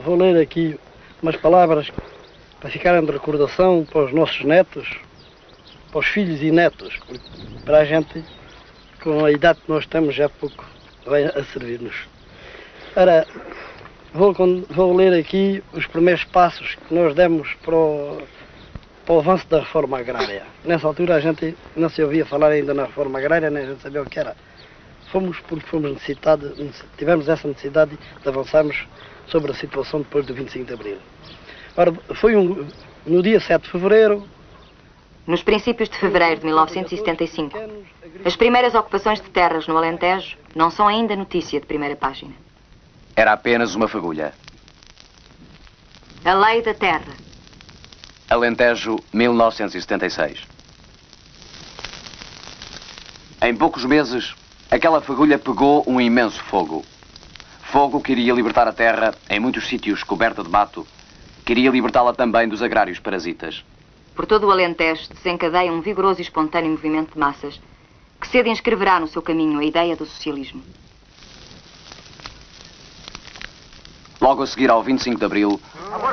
vou ler aqui umas palavras para ficarem de recordação para os nossos netos, para os filhos e netos, para a gente, com a idade que nós temos, já pouco vai a servir-nos. Ora, vou, vou ler aqui os primeiros passos que nós demos para o, para o avanço da reforma agrária. Nessa altura a gente não se ouvia falar ainda na reforma agrária, nem a gente sabia o que era. Fomos porque fomos necessitados, tivemos essa necessidade de avançarmos sobre a situação depois do 25 de Abril. Ora, foi um, no dia 7 de Fevereiro... Nos princípios de fevereiro de 1975, as primeiras ocupações de terras no Alentejo não são ainda notícia de primeira página. Era apenas uma fagulha. A Lei da Terra. Alentejo, 1976. Em poucos meses, aquela fagulha pegou um imenso fogo. Fogo que iria libertar a terra, em muitos sítios coberta de mato, queria libertá-la também dos agrários parasitas. Por todo o Alentejo desencadeia um vigoroso e espontâneo movimento de massas que cedo inscreverá no seu caminho a ideia do socialismo. Logo a seguir ao 25 de Abril,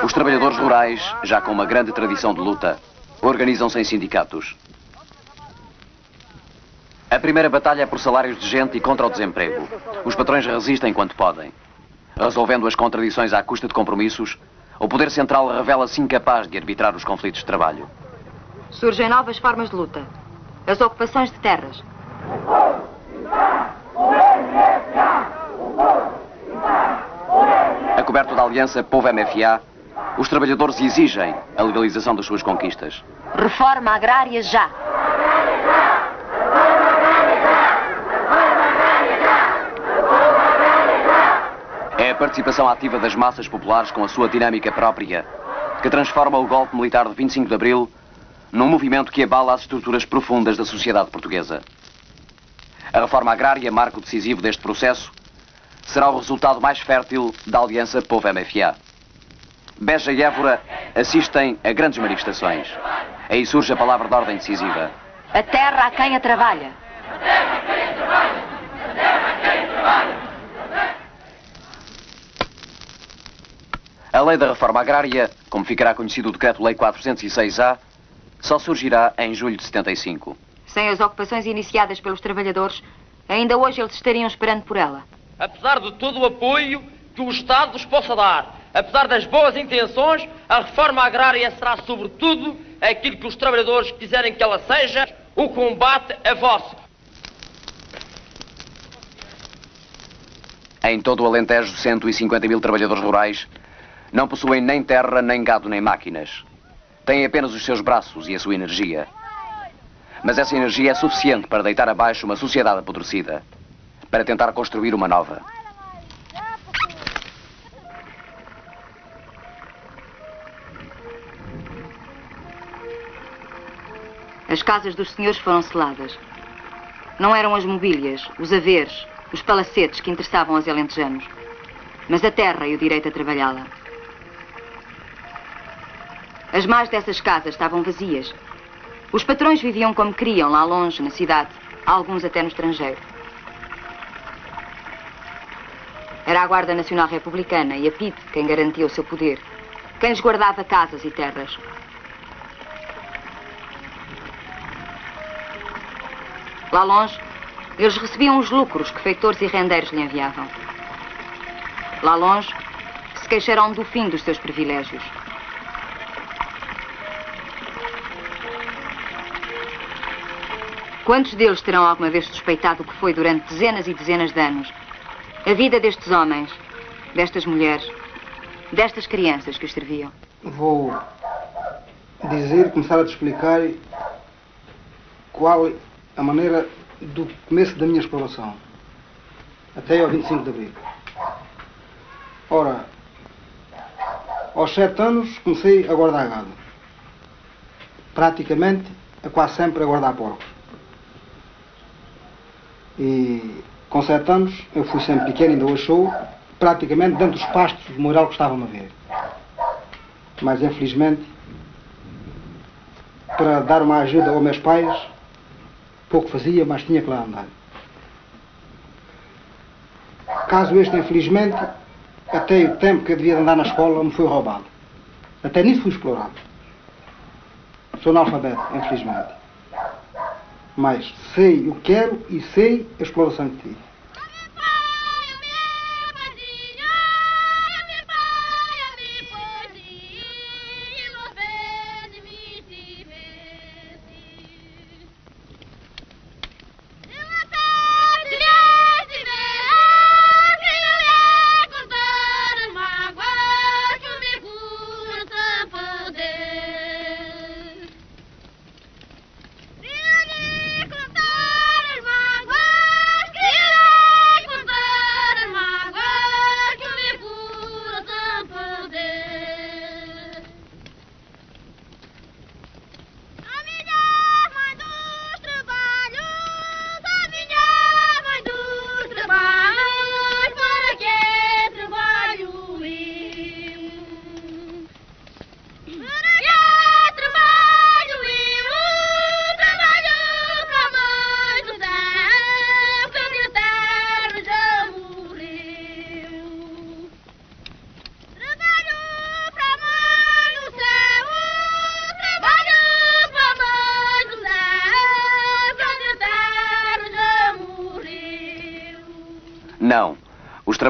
os trabalhadores rurais, já com uma grande tradição de luta, organizam-se em sindicatos. A primeira batalha é por salários de gente e contra o desemprego. Os patrões resistem quanto podem. Resolvendo as contradições à custa de compromissos, o poder central revela-se incapaz de arbitrar os conflitos de trabalho. Surgem novas formas de luta. As ocupações de terras. A coberto da aliança Povo-MFA, os trabalhadores exigem a legalização das suas conquistas. Reforma agrária já! É a participação ativa das massas populares com a sua dinâmica própria que transforma o golpe militar de 25 de Abril num movimento que abala as estruturas profundas da sociedade portuguesa. A reforma agrária, marco decisivo deste processo, será o resultado mais fértil da aliança Povo-MFA. Beja e Évora assistem a grandes manifestações. Aí surge a palavra de ordem decisiva. A terra a quem a trabalha. A terra a quem a trabalha. A terra a quem a trabalha. A lei da reforma agrária, como ficará conhecido o Decreto-Lei 406-A, só surgirá em julho de 75. Sem as ocupações iniciadas pelos trabalhadores, ainda hoje eles estariam esperando por ela. Apesar de todo o apoio que o Estado nos possa dar, apesar das boas intenções, a reforma agrária será, sobretudo, aquilo que os trabalhadores quiserem que ela seja, o combate é vosso. Em todo o Alentejo, 150 mil trabalhadores rurais não possuem nem terra, nem gado, nem máquinas. Têm apenas os seus braços e a sua energia. Mas essa energia é suficiente para deitar abaixo uma sociedade apodrecida, para tentar construir uma nova. As casas dos senhores foram seladas. Não eram as mobílias, os haveres, os palacetes que interessavam aos alentejanos, mas a terra e o direito a trabalhá-la. As más dessas casas estavam vazias. Os patrões viviam como queriam, lá longe, na cidade, alguns até no estrangeiro. Era a Guarda Nacional Republicana e a PID quem garantia o seu poder, quem lhes guardava casas e terras. Lá longe, eles recebiam os lucros que feitores e rendeiros lhe enviavam. Lá longe, se queixaram do fim dos seus privilégios. Quantos deles terão alguma vez suspeitado o que foi durante dezenas e dezenas de anos a vida destes homens, destas mulheres, destas crianças que os serviam? Vou dizer, começar a te explicar qual a maneira do começo da minha exploração, até ao 25 de Abril. Ora, aos sete anos comecei a guardar gado. Praticamente, a quase sempre a guardar porcos. E com sete anos, eu fui sempre pequeno, ainda hoje sou, praticamente dentro dos pastos do moral que estavam a ver. Mas infelizmente, para dar uma ajuda aos meus pais, pouco fazia, mas tinha que lá andar. Caso este, infelizmente, até o tempo que eu devia andar na escola me foi roubado. Até nisso fui explorado. Sou analfabeto, infelizmente. Mas sei o que quero e sei a exploração que tive.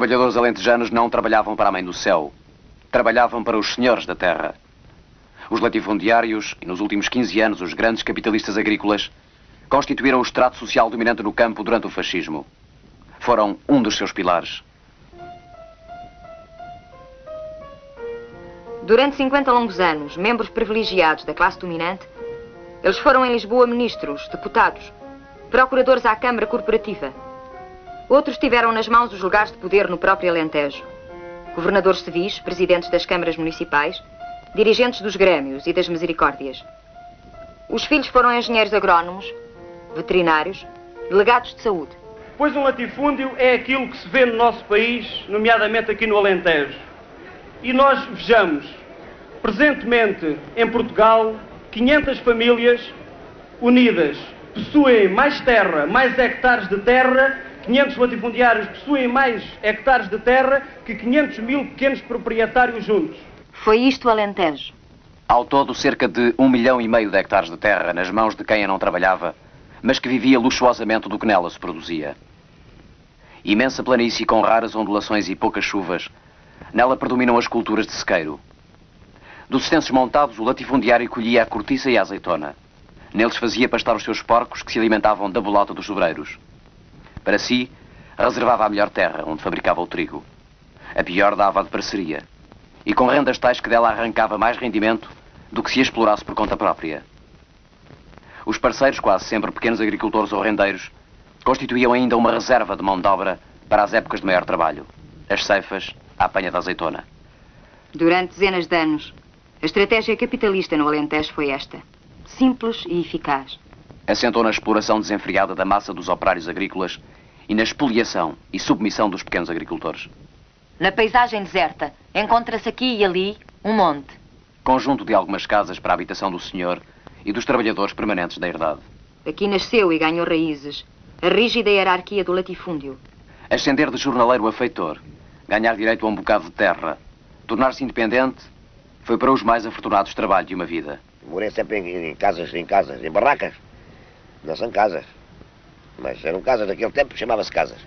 Trabalhadores alentejanos não trabalhavam para a Mãe do Céu. Trabalhavam para os senhores da terra. Os latifundiários e, nos últimos 15 anos, os grandes capitalistas agrícolas constituíram o estrato social dominante no campo durante o fascismo. Foram um dos seus pilares. Durante 50 longos anos, membros privilegiados da classe dominante, eles foram em Lisboa ministros, deputados, procuradores à Câmara Corporativa. Outros tiveram nas mãos os lugares de poder no próprio Alentejo. Governadores civis, presidentes das câmaras municipais, dirigentes dos grêmios e das misericórdias. Os filhos foram engenheiros agrónomos, veterinários, delegados de saúde. Pois um latifúndio é aquilo que se vê no nosso país, nomeadamente aqui no Alentejo. E nós vejamos, presentemente em Portugal, 500 famílias unidas possuem mais terra, mais hectares de terra 500 latifundiários possuem mais hectares de terra que 500 mil pequenos proprietários juntos. Foi isto o Alentejo. Ao todo, cerca de um milhão e meio de hectares de terra nas mãos de quem a não trabalhava, mas que vivia luxuosamente do que nela se produzia. Imensa planície com raras ondulações e poucas chuvas, nela predominam as culturas de sequeiro. Dos extensos montados, o latifundiário colhia a cortiça e a azeitona. Neles fazia pastar os seus porcos que se alimentavam da bolota dos sobreiros. Para si, reservava a melhor terra, onde fabricava o trigo. A pior dava de parceria. E com rendas tais que dela arrancava mais rendimento do que se explorasse por conta própria. Os parceiros, quase sempre pequenos agricultores ou rendeiros, constituíam ainda uma reserva de mão de obra para as épocas de maior trabalho. As ceifas, a apanha da azeitona. Durante dezenas de anos, a estratégia capitalista no Alentejo foi esta. Simples e eficaz. Assentou na exploração desenfreada da massa dos operários agrícolas e na expoliação e submissão dos pequenos agricultores. Na paisagem deserta, encontra-se aqui e ali um monte. Conjunto de algumas casas para a habitação do senhor e dos trabalhadores permanentes da herdade. Aqui nasceu e ganhou raízes a rígida hierarquia do latifúndio. Ascender de jornaleiro a feitor, ganhar direito a um bocado de terra, tornar-se independente, foi para os mais afortunados trabalho de uma vida. Morei sempre em, em casas, em casas, em barracas. Não são casas. Mas eram casas daquele tempo, chamava-se casas.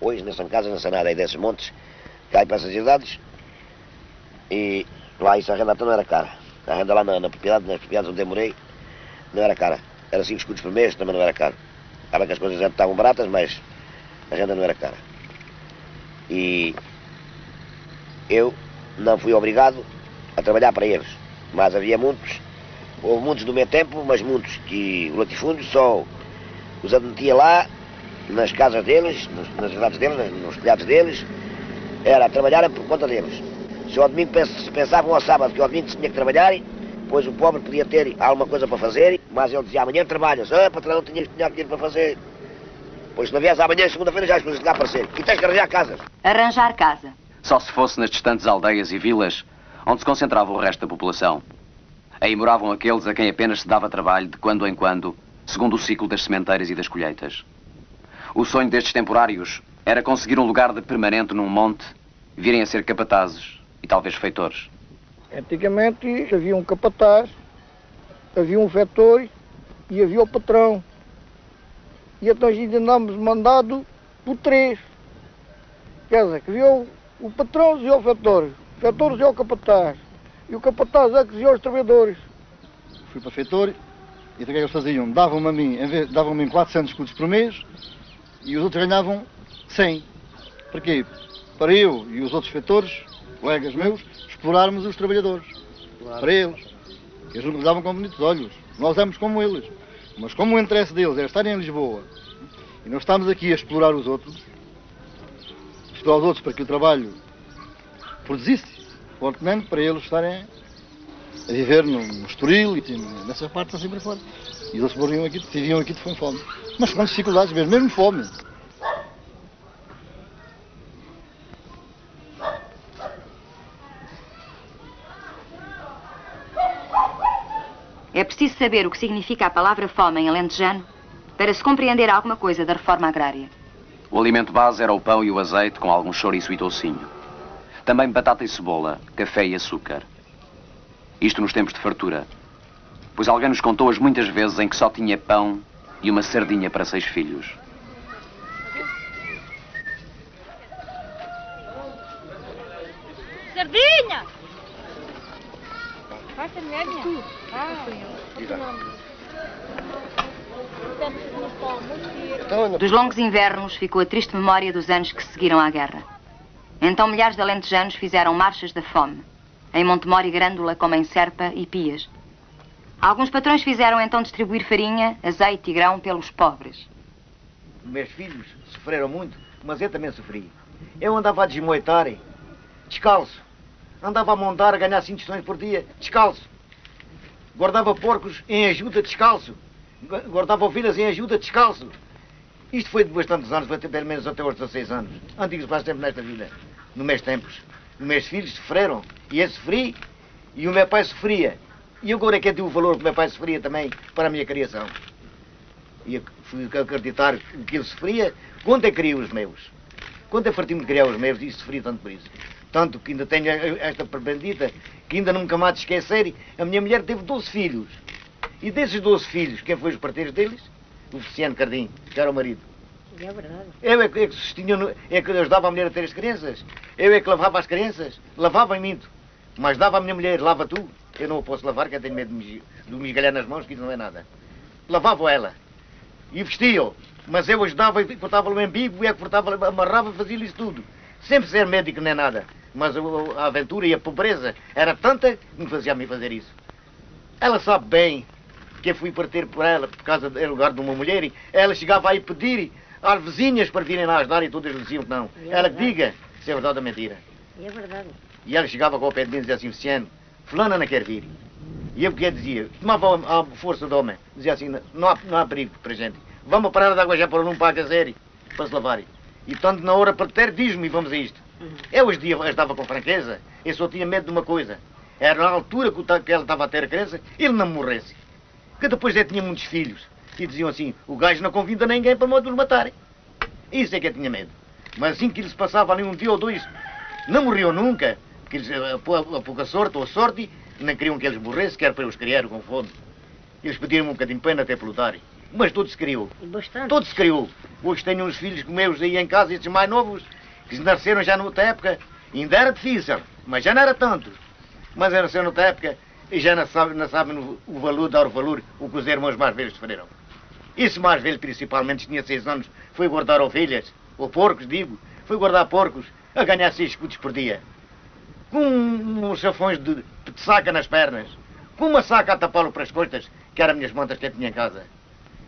Hoje não são casas, não são nada aí desses montes. Cai para essas idades. E lá isso a renda até não era cara. A renda lá na, na propriedade, nas propriedades onde eu morei, não era cara. Era 5 escudos por mês, também não era caro. Estava que as coisas estavam baratas, mas a renda não era cara. E eu não fui obrigado a trabalhar para eles. Mas havia muitos, houve muitos do meu tempo, mas muitos que o latifúndio só os admitia lá, nas casas deles, nas cidades deles, nos telhados deles, era trabalhar por conta deles. Se ao domingo pensavam ao sábado que ao domingo se tinha que trabalhar, pois o pobre podia ter alguma coisa para fazer, mas ele dizia amanhã trabalhas, ah, patrão, não tinha, tinha dinheiro para fazer. Pois se não viesse amanhã, segunda-feira, já as coisas lá aparecer. E tens que arranjar casas. Arranjar casa. Só se fosse nas distantes aldeias e vilas onde se concentrava o resto da população. Aí moravam aqueles a quem apenas se dava trabalho de quando em quando, segundo o ciclo das sementeiras e das colheitas. O sonho destes temporários era conseguir um lugar de permanente num monte, virem a ser capatazes e talvez feitores. Antigamente havia um capataz, havia um vetor e havia o patrão. E então ainda andamos mandado por três. Quer dizer, que havia o, o patrão e o vetor. O vetor e o capataz. E o capataz é que dizia aos trabalhadores. Fui para feitor e então o que é que eles faziam? Davam-me a mim, davam-me 400 escudos por mês e os outros ganhavam 100. Para quê? Para eu e os outros feitores, colegas meus, explorarmos os trabalhadores. Claro. Para eles. Eles nos davam com bonitos olhos. Nós éramos como eles. Mas como o interesse deles era estarem em Lisboa e nós estamos aqui a explorar os outros, explorar os outros para que o trabalho produzisse fortemente para eles estarem a viver no, no Estoril e nessa parte assim para fora. E eles morriam aqui, viviam aqui de fome. Mas com dificuldades mesmo, mesmo fome. É preciso saber o que significa a palavra fome em alentejano para se compreender alguma coisa da reforma agrária. O alimento base era o pão e o azeite com algum chouriço e toucinho. Também batata e cebola, café e açúcar. Isto nos tempos de fartura. Pois alguém nos contou as muitas vezes em que só tinha pão e uma sardinha para seis filhos. Sardinha! Passa merda. Ah, Dos longos invernos ficou a triste memória dos anos que seguiram à guerra. Então milhares de alentejanos fizeram marchas da fome, em Montemor e Grândola, como em Serpa e Pias. Alguns patrões fizeram então distribuir farinha, azeite e grão pelos pobres. Meus filhos sofreram muito, mas eu também sofri. Eu andava a desmoitar, descalço, Andava a montar a ganhar 5 tostões por dia, descalço. Guardava porcos em ajuda, descalço. Guardava ovelhas em ajuda, descalço. Isto foi de bastantes anos, foi pelo menos até aos 16 anos. Antigos faz tempo nesta vida, no meus tempos. Meus filhos sofreram, e eu sofri, e o meu pai sofria. E agora é que eu dei o valor que o meu pai sofria também para a minha criação. E eu fui acreditar que ele sofria quando eu criei os meus. Quando eu farti-me de criar os meus, e sofri tanto por isso. Tanto que ainda tenho esta prebendita, que ainda nunca mais de esquecer, a minha mulher teve 12 filhos. E desses 12 filhos, quem foi os parteiros deles? O Feliciano Cardim, que era o marido. É verdade. Eu é que, é que sustinha, é que ajudava a mulher a ter as crianças. Eu é que lavava as crianças. Lavava em minto. Mas dava à minha mulher, lava tu. Eu não a posso lavar, que eu tenho medo de me esgalhar nas mãos, que isso não é nada. Lavava ela. E vestia-o. Mas eu ajudava e cortava-lhe o embigo, e é cortava, amarrava, fazia-lhe isso tudo. Sempre ser médico não é nada. Mas a aventura e a pobreza era tanta que me fazia mim fazer isso. Ela sabe bem que eu fui partir por ela, por causa do lugar de uma mulher, e ela chegava aí pedir às vizinhas para virem lá ajudar e todas lhe diziam que não. É ela que diga se é verdade ou mentira. É verdade. E ela chegava com o pé de mim e dizia assim, Luciano, fulana não quer vir. E eu que dizia, tomava a força do homem, dizia assim, não há, não há perigo para a gente. Vamos parar de água já para não pagar zero para se lavarem. E tanto na hora para ter, diz-me e vamos a isto. Eu hoje dia estava com franqueza, eu só tinha medo de uma coisa. Era na altura que ela estava a ter a criança, ele não morresse. Que depois ele tinha muitos filhos. E diziam assim, o gajo não convida ninguém para os matarem. Isso é que eu tinha medo. Mas assim que eles passavam ali um dia ou dois, não morriam nunca, porque eles, a, a, a pouca sorte ou sorte, não queriam que eles morressem, quer para os criar com fome. Eles pediram um bocadinho de pena até pelutarem. Mas tudo se criou. Bastante. Tudo se criou. Hoje tenho uns filhos meus aí em casa, esses mais novos, que nasceram já noutra época, ainda era difícil, mas já não era tanto. Mas nasceram noutra época e já não sabem, não sabem o valor, dar o valor, o que os irmãos mais velhos sofreram. Esse mais velho, principalmente, tinha seis anos, foi guardar ovelhas, ou porcos, digo, foi guardar porcos, a ganhar seis escudos por dia. Com uns chafões de, de saca nas pernas, com uma saca a tapá-lo para as costas, que eram minhas mantas que eu tinha em casa.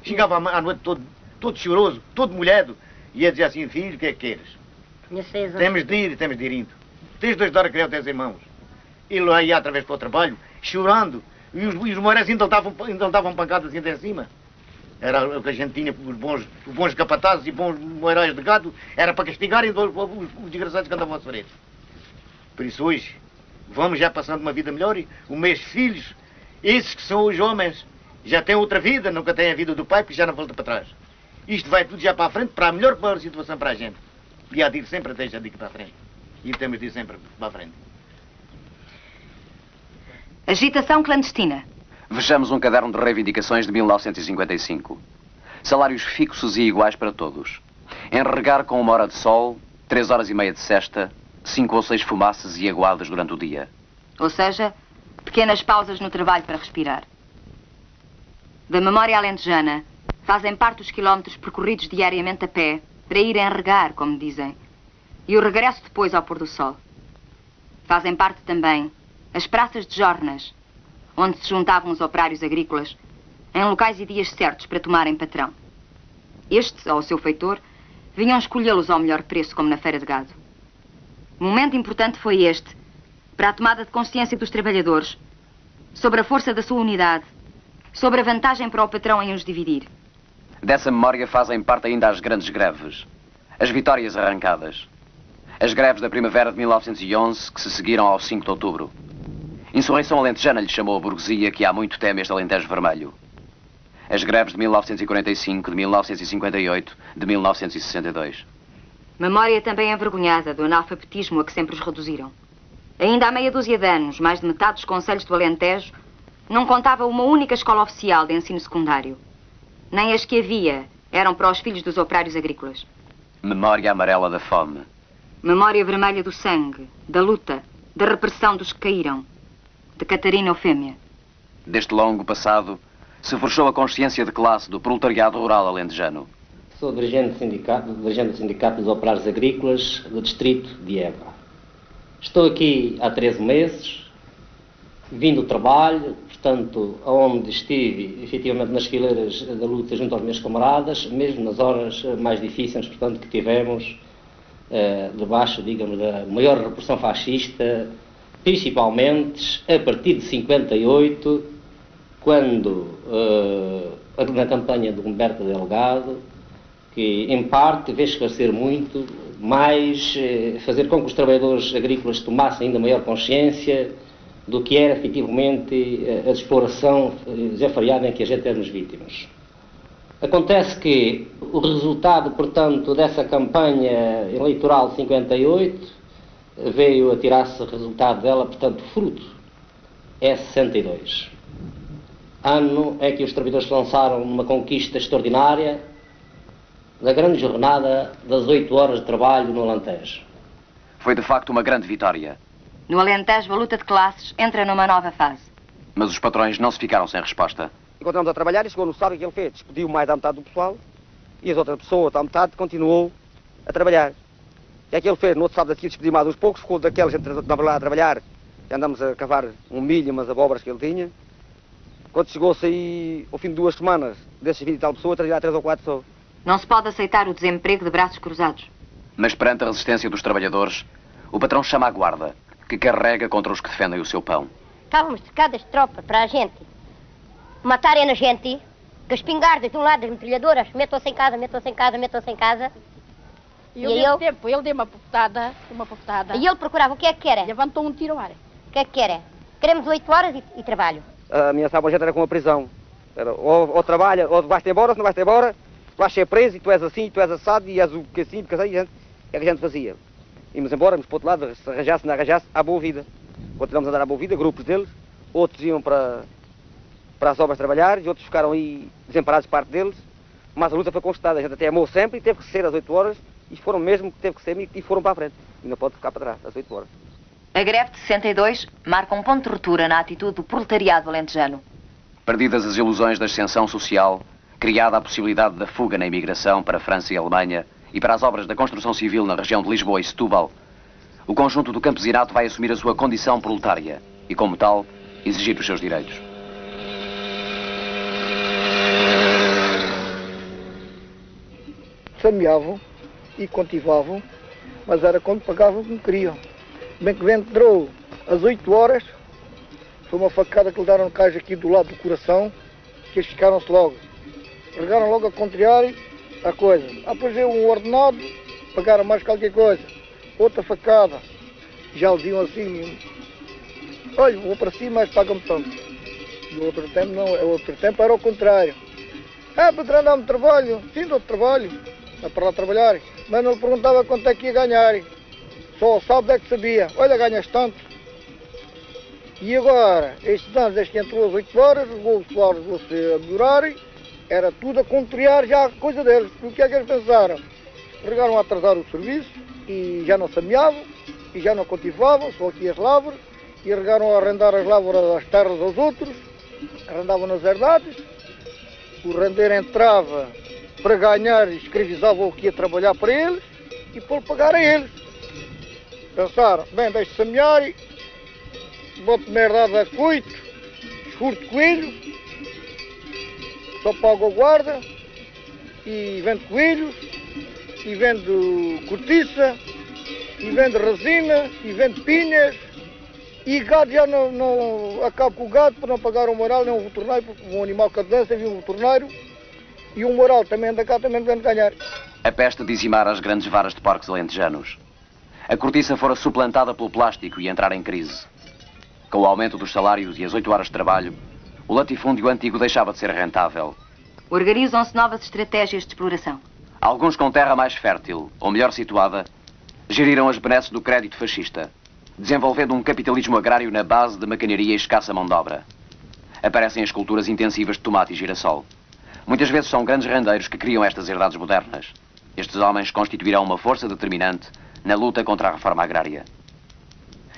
Chegava à noite todo, todo choroso, todo molhado, e ia dizer assim, filho, o que é que queres? Temos de ir, temos de ir indo. Tens de ajudar a criar os teus irmãos. Ele lá ia através para o trabalho, chorando, e os, e os morais ainda lhe davam, ainda lhe davam pancadas assim até cima. Era o que a gente tinha, os bons, os bons capatazes e bons morais de gado, era para castigarem os, os, os desgraçados que andavam a sofrer. Por isso hoje, vamos já passando uma vida melhor e os meus filhos, esses que são os homens, já têm outra vida, nunca têm a vida do pai, porque já não volta para trás. Isto vai tudo já para a frente, para a melhor situação para a gente. E há de ir sempre até já digo para a frente. e temos de ir sempre para a frente. Agitação clandestina. Vejamos um caderno de reivindicações de 1955. Salários fixos e iguais para todos. Enregar com uma hora de sol, três horas e meia de cesta, cinco ou seis fumaças e aguadas durante o dia. Ou seja, pequenas pausas no trabalho para respirar. Da memória alentejana, fazem parte os quilómetros percorridos diariamente a pé para ir enregar, como dizem, e o regresso depois ao pôr do sol. Fazem parte também as praças de jornas, onde se juntavam os operários agrícolas, em locais e dias certos para tomarem patrão. Estes, ao seu feitor, vinham escolhê-los ao melhor preço, como na feira de gado. Momento importante foi este, para a tomada de consciência dos trabalhadores, sobre a força da sua unidade, sobre a vantagem para o patrão em os dividir. Dessa memória fazem parte ainda as grandes greves, as vitórias arrancadas. As greves da primavera de 1911 que se seguiram ao 5 de outubro. Insurreição alentejana lhe chamou a burguesia que há muito teme este Alentejo Vermelho. As greves de 1945, de 1958, de 1962. Memória também envergonhada do analfabetismo a que sempre os reduziram. Ainda há meia dúzia de anos, mais de metade dos conselhos do Alentejo não contava uma única escola oficial de ensino secundário. Nem as que havia eram para os filhos dos operários agrícolas. Memória amarela da fome. Memória vermelha do sangue, da luta, da repressão dos que caíram. De Catarina Eufêmia. Deste longo passado, se forçou a consciência de classe do proletariado rural alentejano. Sou dirigente do sindicato, dirigente do sindicato dos Operários Agrícolas do distrito de Évora. Estou aqui há 13 meses, vim do trabalho, portanto, onde estive efetivamente nas fileiras da luta junto aos meus camaradas, mesmo nas horas mais difíceis, portanto, que tivemos eh, debaixo, digamos, da maior repressão fascista, principalmente a partir de 58, quando, eh, na campanha do Humberto Delgado, que em parte veio esclarecer muito, mais eh, fazer com que os trabalhadores agrícolas tomassem ainda maior consciência do que era efetivamente a exploração desenfreada em que a gente éramos vítimas. Acontece que o resultado, portanto, dessa campanha eleitoral de 58 veio a tirar-se resultado dela, portanto, fruto. É 62. Ano é que os trabalhadores lançaram uma conquista extraordinária da grande jornada das 8 horas de trabalho no Alentejo. Foi de facto uma grande vitória. No Alentejo, a luta de classes entra numa nova fase. Mas os patrões não se ficaram sem resposta. Encontramos a trabalhar e chegou no sábado que ele fez. Despediu mais da metade do pessoal e as outras pessoas, à metade, continuou a trabalhar. Que é que ele fez? No outro sábado aqui despediu mais uns poucos, ficou daquela gente que estava lá a trabalhar. Já andamos a cavar um milho, umas abóboras que ele tinha. Quando chegou-se aí, ao fim de duas semanas, desses 20 e tal pessoas, trazia três ou quatro só. Não se pode aceitar o desemprego de braços cruzados. Mas perante a resistência dos trabalhadores, o patrão chama a guarda, que carrega contra os que defendem o seu pão. Estávamos cercadas de tropa para a gente matarem a gente, com as espingardas de um lado das metralhadoras, metam-se em casa, metam-se em casa, metam-se em casa. E, e ao tempo ele deu uma putada, uma putada. E ele procurava o que é que era? Levantou um tiro ao ar. O que é que era? Queremos oito horas e, e, trabalho. A minha sábado gente era com a prisão. Era, ou, ou trabalha, ou vais-te embora, se não vais-te embora, vais ser preso e tu és assim, tu és assado e és o que assim, porque assim, gente, é que a gente fazia. Íamos embora, íamos para o outro lado, se arranjasse, não arranjasse, à boa vida. Continuamos a andar à boa vida, grupos deles, outros iam para, para as obras trabalhar e outros ficaram aí desamparados parte deles, mas a luta foi conquistada, a gente até amou sempre e teve que ser às 8 horas, e foram mesmo que teve que ser e foram para a frente, e não pode ficar para trás, às 8 horas. A greve de 62 marca um ponto de ruptura na atitude do proletariado alentejano. Perdidas as ilusões da ascensão social, criada a possibilidade da fuga na imigração para a França e a Alemanha e para as obras da construção civil na região de Lisboa e Setúbal, o conjunto do campesinato vai assumir a sua condição proletária e, como tal, exigir os seus direitos. Semeavam e cultivavam, mas era quando pagavam como queriam. Bem que entrou às 8 horas, foi uma facada que lhe deram no caixa aqui do lado do coração, que eles ficaram-se logo. Regaram logo a contrariar a coisa. Depois veio um ordenado, pagaram mais qualquer coisa. Outra facada. Já lhe diziam assim, olha, vou para cima, mas pagam-me tanto. No outro tempo não, o outro tempo era o contrário. Ah, patrão, dá-me trabalho. Sim, dou trabalho. Dá para lá trabalhar. Mas não lhe perguntava quanto é que ia ganhar. Só sabe é que sabia. Olha, ganhas tanto. E agora, estes anos, este entrou às 8 horas, os salários vão-se a melhorar, era tudo a contrariar já a coisa deles. O que é que eles pensaram? Regaram a atrasar o serviço e já não semeavam, e já não cultivavam, só aqui as lavras, e regaram a arrendar as lavras das terras aos outros, arrendavam nas herdades, o rendeiro entrava para ganhar e escravizava o que ia trabalhar para eles, e por pagar a eles. Pensaram, bem, deixe semear e boto merdada a coito, furto coelhos, só pago a guarda e vendo coelhos e vendo cortiça e vendo resina e vendo pinhas e gado já não, não acabo com o gado para não pagar o moral nem um veterinário, porque um animal que dança viu um veterinário e um moral também anda cá, também ganhar. A peste dizimara as grandes varas de porcos alentejanos. A cortiça fora suplantada pelo plástico e entrar em crise. Com o aumento dos salários e as oito horas de trabalho, o latifúndio antigo deixava de ser rentável. Organizam-se novas estratégias de exploração. Alguns com terra mais fértil, ou melhor situada, geriram as benesses do crédito fascista, desenvolvendo um capitalismo agrário na base de maquinaria e escassa mão de obra. Aparecem as culturas intensivas de tomate e girassol. Muitas vezes são grandes rendeiros que criam estas herdades modernas. Estes homens constituirão uma força determinante na luta contra a reforma agrária.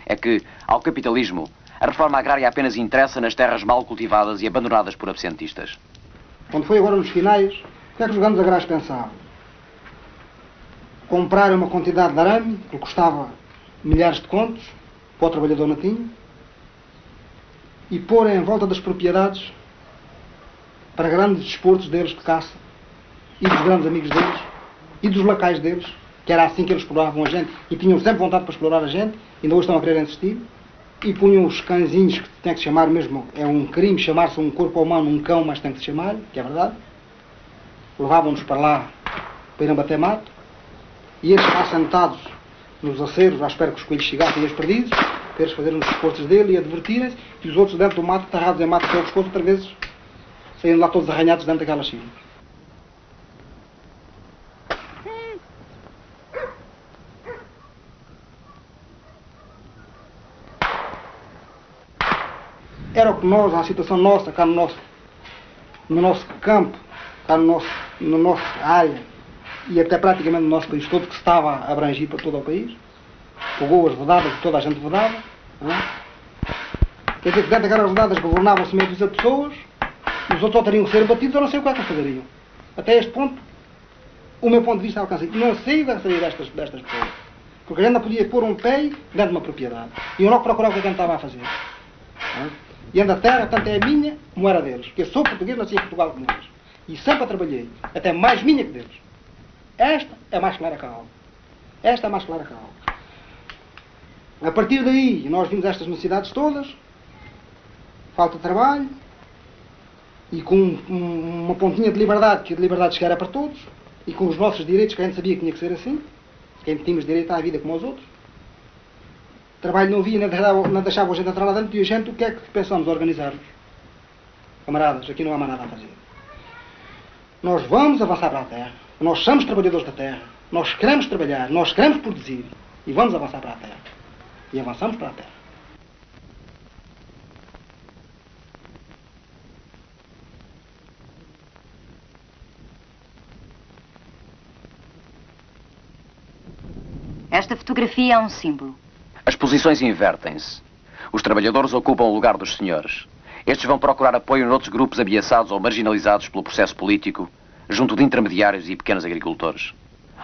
É que, ao capitalismo, a reforma agrária apenas interessa nas terras mal cultivadas e abandonadas por absentistas. Quando foi agora nos finais, o que é que os grandes agrários pensavam? Comprar uma quantidade de arame, que custava milhares de contos, para o trabalhador natinho, e pôr em volta das propriedades para grandes desportos deles de caça, e dos grandes amigos deles, e dos lacais deles, que era assim que eles exploravam a gente, e tinham sempre vontade para explorar a gente, ainda hoje estão a querer insistir, e punham os cãezinhos que tem que se chamar mesmo, é um crime chamar-se um corpo humano um cão, mas tem que se chamar, que é verdade. Levavam-nos para lá para irem bater mato, e eles lá sentados nos aceros, à espera que os coelhos chegassem e os perdidos, para eles fazerem os desportos dele e a divertirem-se, e os outros dentro do mato, tarrados em mato até o pescoço, outra vez saindo lá todos arranhados dentro daquelas filhas. Era o que nós, a situação nossa, cá no nosso, no nosso campo, cá no nosso, no nossa área, e até praticamente no nosso país todo, que estava a abrangir para todo o país, pegou as vedadas toda a gente vedava, não é? Quer dizer que dentro daquelas vedadas governavam-se meio de pessoas, os outros ou teriam que ser batidos, eu não sei o que é que eles fazeriam. Até este ponto, o meu ponto de vista alcança. Não sei da saída destas, destas pessoas. Porque a gente não podia pôr um pé dentro de uma propriedade. E eu não procurava o que a gente estava a fazer. E anda a terra, tanto é minha como era deles. Porque eu sou português, nasci em Portugal como eles. E sempre a trabalhei. Até mais minha que deles. Esta é mais clara que a alma. Esta é mais clara que a alma. A partir daí, nós vimos estas necessidades todas. Falta de trabalho, e com um, uma pontinha de liberdade, que a liberdade chegar para todos, e com os nossos direitos, que a gente sabia que tinha que ser assim, que tínhamos direito à vida como os outros. Trabalho não havia, não deixava, não deixava a gente entrar lá dentro, e a gente, o que é que pensamos organizar-nos? Camaradas, aqui não há mais nada a fazer. Nós vamos avançar para a terra, nós somos trabalhadores da terra, nós queremos trabalhar, nós queremos produzir, e vamos avançar para a terra. E avançamos para a terra. Esta fotografia é um símbolo. As posições invertem-se. Os trabalhadores ocupam o lugar dos senhores. Estes vão procurar apoio noutros grupos ameaçados ou marginalizados pelo processo político, junto de intermediários e pequenos agricultores.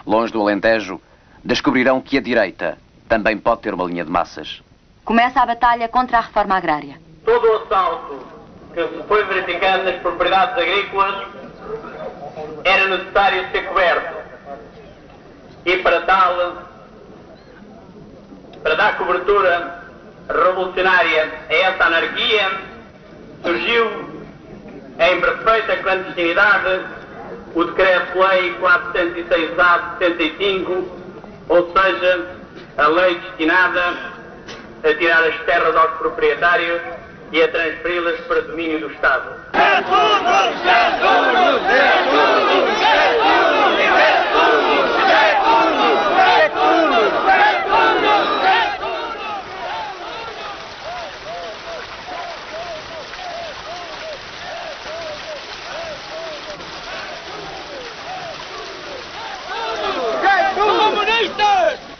Longe do Alentejo, descobrirão que a direita também pode ter uma linha de massas. Começa a batalha contra a reforma agrária. Todo o assalto que se foi verificando nas propriedades agrícolas era necessário ser coberto. E para tal, para dar cobertura revolucionária a essa anarquia, surgiu em perfeita clandestinidade o Decreto-Lei 406-A de 75, ou seja, a lei destinada a tirar as terras aos proprietários e a transferi-las para domínio do Estado. É tudo, é tudo, é tudo, é tudo, é tudo.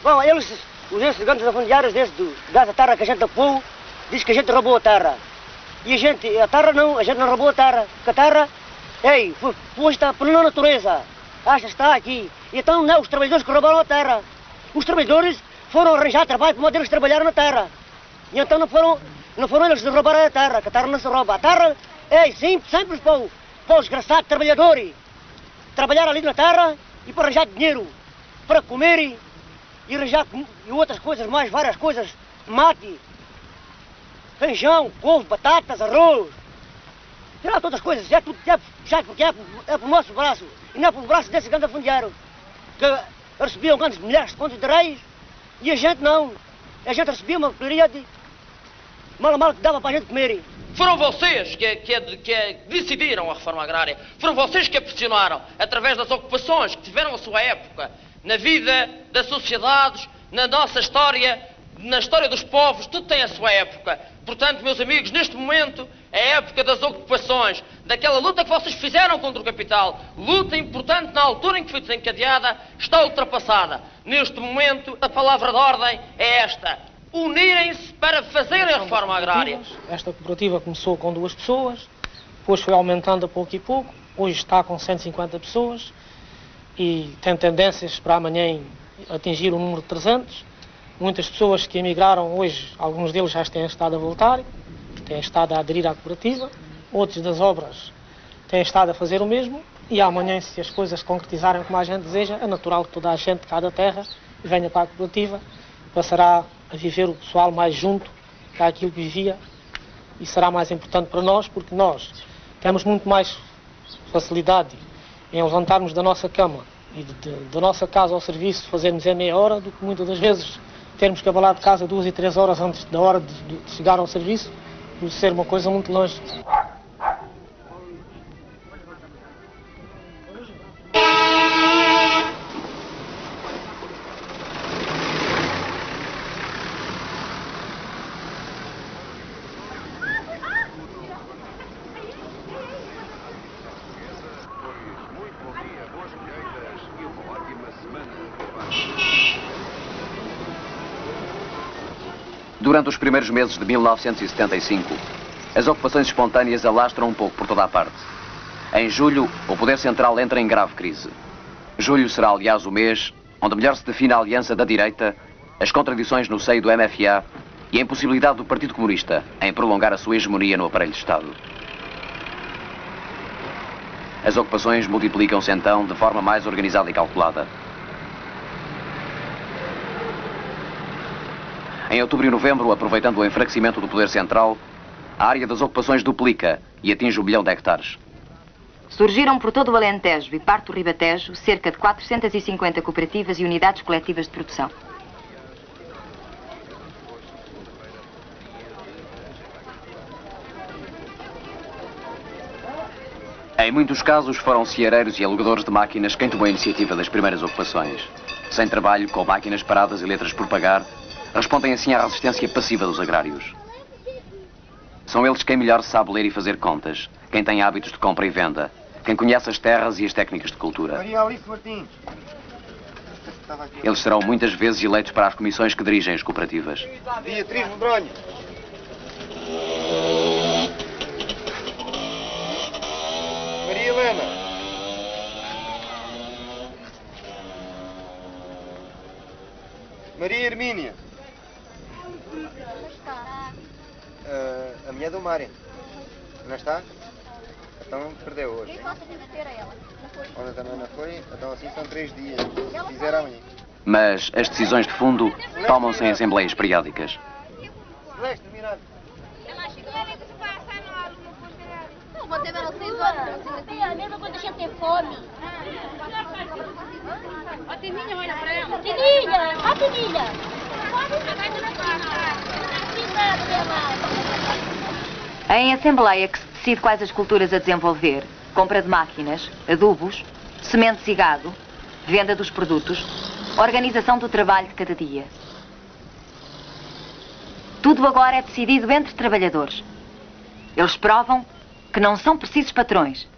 Bom, eles, os afundiários desse, do, dessa terra que a gente apou, diz que a gente roubou a terra. E a gente, a terra não, a gente não roubou a terra. Porque a terra, ei, foi posta pela natureza. Acha está aqui. Então não é os trabalhadores que roubaram a terra. Os trabalhadores foram arranjar trabalho para eles trabalhar na terra. E então não foram, não foram eles que roubaram a terra, que a terra não se rouba. A terra é sempre, sempre para o, para o desgraçado trabalhador. Trabalhar ali na terra e para arranjar dinheiro, para comer e arranjar e outras coisas mais, várias coisas, mate, feijão, couve, batatas, arroz. Tirar todas as coisas, é tudo é puxado porque é, é para o nosso braço e não é para o braço desse grande fundiário que recebiam grandes milhares contos de reis e a gente não. A gente recebia uma porcaria de mal a mal que dava para a gente comer. Foram vocês que, que, que, decidiram a reforma agrária. Foram vocês que a pressionaram através das ocupações que tiveram a sua época na vida das sociedades, na nossa história, na história dos povos, tudo tem a sua época. Portanto, meus amigos, neste momento é a época das ocupações, daquela luta que vocês fizeram contra o capital. Luta importante na altura em que foi desencadeada, está ultrapassada. Neste momento, a palavra de ordem é esta: unirem-se para fazerem a reforma agrária. Esta cooperativa começou com duas pessoas, depois foi aumentando a pouco e pouco, hoje está com 150 pessoas e tem tendências para amanhã atingir o número de 300. Muitas pessoas que emigraram hoje, alguns deles já têm estado a voltar, têm estado a aderir à cooperativa, outros das obras têm estado a fazer o mesmo. E amanhã, se as coisas concretizarem como a gente deseja, é natural que toda a gente de cada terra venha para a cooperativa, passará a viver o pessoal mais junto que aquilo que vivia. E será mais importante para nós porque nós temos muito mais facilidade em levantarmos da nossa cama e de, de, da nossa casa ao serviço fazermos em meia hora do que muitas das vezes termos que abalar de casa duas e três horas antes da hora de, de chegar ao serviço, por ser uma coisa muito longe. Durante os primeiros meses de 1975, as ocupações espontâneas alastram um pouco por toda a parte. Em julho, o Poder Central entra em grave crise. Julho será, aliás, o mês onde melhor se define a aliança da direita, as contradições no seio do MFA e a impossibilidade do Partido Comunista em prolongar a sua hegemonia no aparelho de Estado. As ocupações multiplicam-se então de forma mais organizada e calculada. Em outubro e novembro, aproveitando o enfraquecimento do poder central, a área das ocupações duplica e atinge o bilhão de hectares. Surgiram por todo o Alentejo e parte do Ribatejo cerca de 450 cooperativas e unidades coletivas de produção. Em muitos casos foram ceareiros e alugadores de máquinas quem tomou a iniciativa das primeiras ocupações. Sem trabalho, com máquinas paradas e letras por pagar, respondem assim à resistência passiva dos agrários. São eles quem melhor sabe ler e fazer contas, quem tem hábitos de compra e venda, quem conhece as terras e as técnicas de cultura. Eles serão muitas vezes eleitos para as comissões que dirigem as cooperativas. Beatriz Medronho. Maria Helena. Maria Hermínia. Uh, a mulher do Mário. Não está? Então perdeu hoje. Ontem também não foi, então assim são três dias. Se fizer amanhã. Mas as decisões de fundo tomam-se em assembleias periódicas. Seis horas. É a mesma quando a gente tem fome. Ó, Tininha, olha pra ela. Tininha, ó, Tininha. É em Assembleia que se decide quais as culturas a desenvolver, compra de máquinas, adubos, sementes e gado, venda dos produtos, organização do trabalho de cada dia. Tudo agora é decidido entre trabalhadores. Eles provam que não são precisos patrões.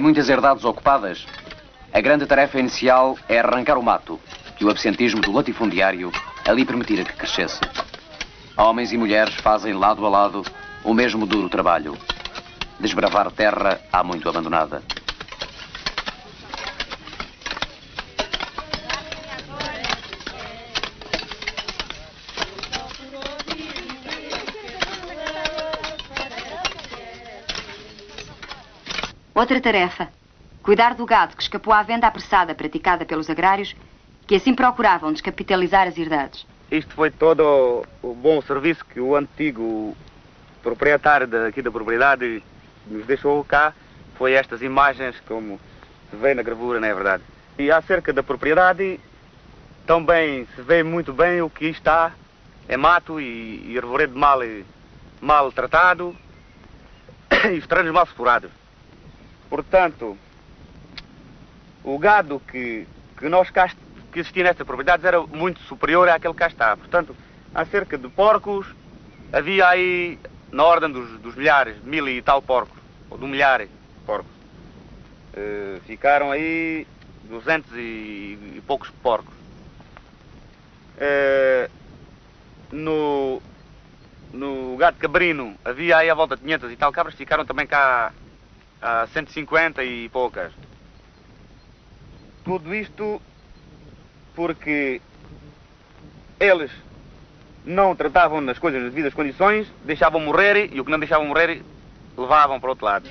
Muitas herdades ocupadas, a grande tarefa inicial é arrancar o mato que o absentismo do latifundiário ali permitira que crescesse. Homens e mulheres fazem lado a lado o mesmo duro trabalho. Desbravar terra há muito abandonada. Outra tarefa. Cuidar do gado que escapou à venda apressada praticada pelos agrários, que assim procuravam descapitalizar as herdades. Isto foi todo o bom serviço que o antigo proprietário daqui da propriedade nos deixou cá. Foi estas imagens, como se vê na gravura, não é verdade? E acerca da propriedade, também se vê muito bem o que está é mato e, e arvoredo mal, mal tratado e os terrenos mal explorados. Portanto, o gado que, que nós cá, que existia nestas propriedades era muito superior àquele que cá está. Portanto, há cerca de porcos, havia aí na ordem dos, dos milhares, mil e tal porcos, ou de um milhar de porcos. Uh, ficaram aí duzentos e, e poucos porcos. Uh, no, no gado cabrino havia aí à volta de 500 e tal cabras, ficaram também cá a 150 e poucas. Tudo isto porque eles não tratavam nas coisas nas devidas condições, deixavam morrer e o que não deixavam morrer levavam para o outro lado.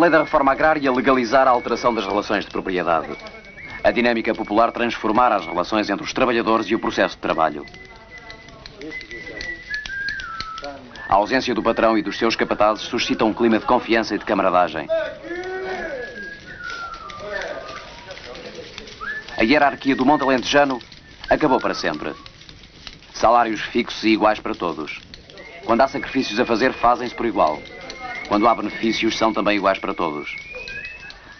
Lei da reforma agrária legalizar a alteração das relações de propriedade. A dinâmica popular transformar as relações entre os trabalhadores e o processo de trabalho. A ausência do patrão e dos seus capatazes suscita um clima de confiança e de camaradagem. A hierarquia do Monte Alentejano acabou para sempre. Salários fixos e iguais para todos. Quando há sacrifícios a fazer, fazem-se por igual. Quando há benefícios, são também iguais para todos.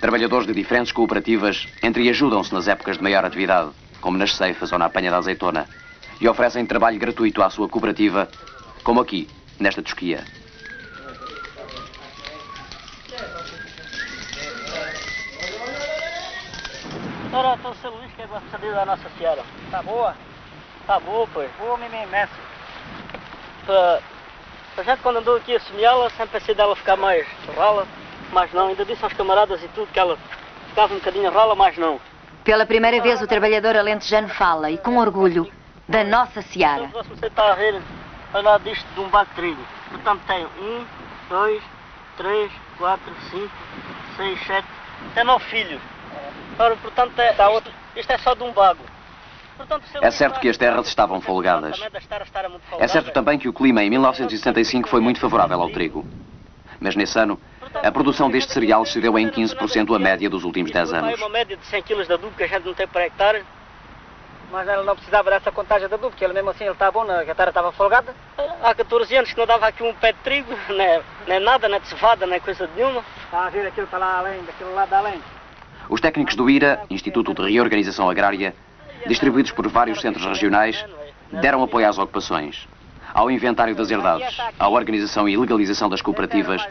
Trabalhadores de diferentes cooperativas entre e ajudam-se nas épocas de maior atividade, como nas ceifas ou na apanha da azeitona, e oferecem trabalho gratuito à sua cooperativa, como aqui, nesta tosquia. Ora, então, seu Luís, que é a saber da Nossa Senhora? Tá boa? Tá boa, pois. Boa, mesmo imenso. A gente quando andou aqui a semeá-la, sempre pensei dela ficar mais rala, mas não, ainda disse aos camaradas e tudo que ela ficava um bocadinho rala, mas não. Pela primeira vez o trabalhador alentejano fala, e com orgulho, da nossa seara. Então, você está a ver ao lado disto de um barco de trigo. Portanto tem um, dois, três, quatro, cinco, seis, sete, tem nove filhos. Ora, portanto, é, isto é só de um bago. É certo que as terras estavam folgadas. É certo também que o clima em 1965 foi muito favorável ao trigo. Mas nesse ano, a produção deste cereal cedeu em 15% a média dos últimos 10 anos. uma média de 100 kg de adubo que a gente não tem para hectare. Mas ela não precisava dessa contagem de adubo, porque ele mesmo assim ele estava bom, a terra estava folgada. Há 14 anos que não dava aqui um pé de trigo, nem, nem nada, nem de cevada, nem coisa nenhuma. Está a ver aquilo para lá além, daquele lado além. Os técnicos do IRA, Instituto de Reorganização Agrária, distribuídos por vários centros regionais, deram apoio às ocupações, ao inventário das herdades, à organização e legalização das cooperativas,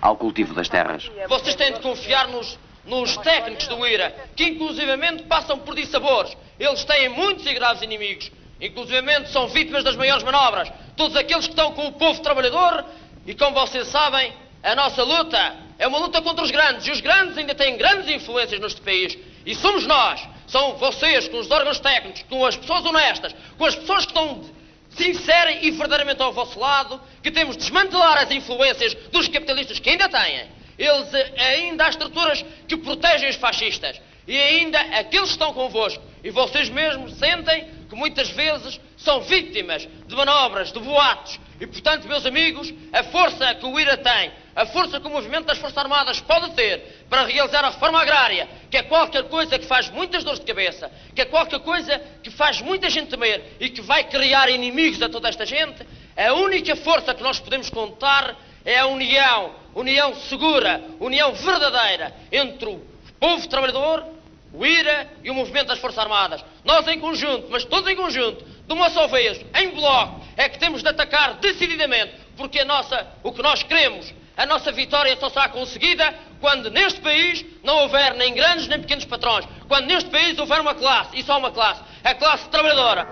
ao cultivo das terras. Vocês têm de confiar nos, nos técnicos do IRA, que inclusivamente passam por dissabores. Eles têm muitos e graves inimigos. Inclusivamente são vítimas das maiores manobras. Todos aqueles que estão com o povo trabalhador e, como vocês sabem, a nossa luta é uma luta contra os grandes. E os grandes ainda têm grandes influências neste país. E somos nós, são vocês, com os órgãos técnicos, com as pessoas honestas, com as pessoas que estão sinceras e verdadeiramente ao vosso lado, que temos de desmantelar as influências dos capitalistas que ainda têm. Eles eh, ainda há estruturas que protegem os fascistas. E ainda aqueles que estão convosco. E vocês mesmos sentem que muitas vezes são vítimas de manobras, de boatos. E, portanto, meus amigos, a força que o IRA tem, a força que o movimento das Forças Armadas pode ter para realizar a reforma agrária, que é qualquer coisa que faz muitas dores de cabeça, que é qualquer coisa que faz muita gente temer e que vai criar inimigos a toda esta gente, a única força que nós podemos contar é a união, união segura, união verdadeira entre o povo trabalhador, o IRA e o movimento das Forças Armadas. Nós em conjunto, mas todos em conjunto, de uma só vez, em bloco, é que temos de atacar decididamente, porque a nossa, o que nós queremos, a nossa vitória só será conseguida quando neste país não houver nem grandes nem pequenos patrões, quando neste país houver uma classe, e só uma classe, a classe trabalhadora.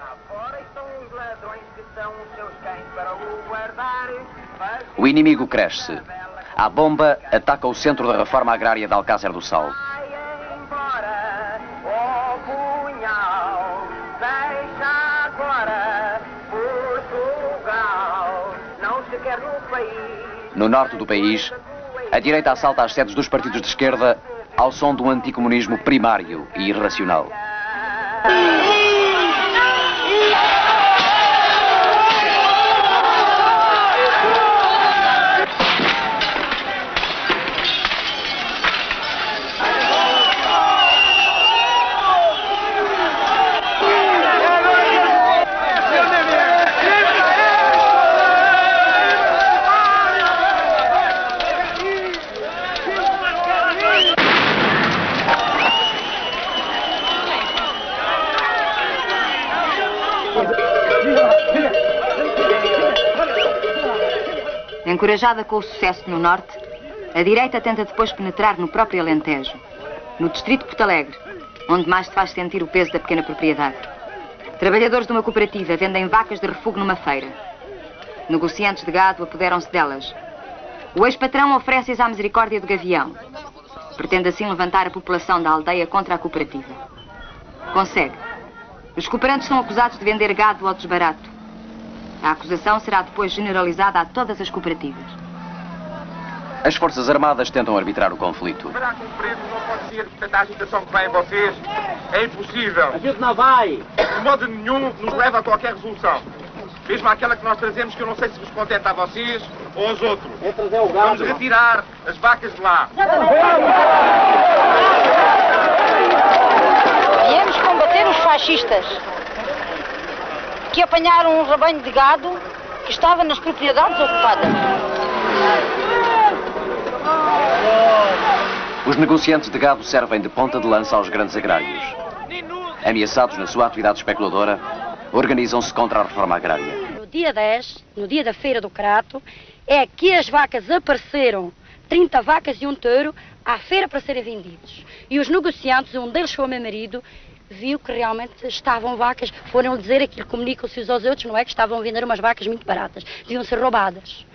O inimigo cresce. A bomba ataca o centro da reforma agrária de Alcácer do Sal. No norte do país, a direita assalta as sedes dos partidos de esquerda ao som do anticomunismo primário e irracional. Encorajada com o sucesso no norte, a direita tenta depois penetrar no próprio Alentejo, no distrito de Porto Alegre, onde mais se faz sentir o peso da pequena propriedade. Trabalhadores de uma cooperativa vendem vacas de refúgio numa feira. Negociantes de gado apoderam-se delas. O ex-patrão oferece-as à misericórdia do Gavião. Pretende assim levantar a população da aldeia contra a cooperativa. Consegue. Os cooperantes são acusados de vender gado ao desbarato. A acusação será depois generalizada a todas as cooperativas. As Forças Armadas tentam arbitrar o conflito. Será que o preço não pode ser tanta agitação que vem em vocês? É impossível. A gente não vai. De modo nenhum nos leva a qualquer resolução. Mesmo aquela que nós trazemos, que eu não sei se vos contenta a vocês ou aos outros. É trazer o gado. Vamos retirar as vacas de lá. Viemos combater os fascistas que apanharam um rebanho de gado que estava nas propriedades ocupadas. Os negociantes de gado servem de ponta de lança aos grandes agrários. Ameaçados na sua atividade especuladora, organizam-se contra a reforma agrária. No dia 10, no dia da feira do Crato, é que as vacas apareceram, 30 vacas e um touro, à feira para serem vendidos. E os negociantes, um deles foi o meu marido, viu que realmente estavam vacas, foram dizer aquilo, comunicam-se uns aos outros, não é? Que estavam a vender umas vacas muito baratas, deviam ser roubadas.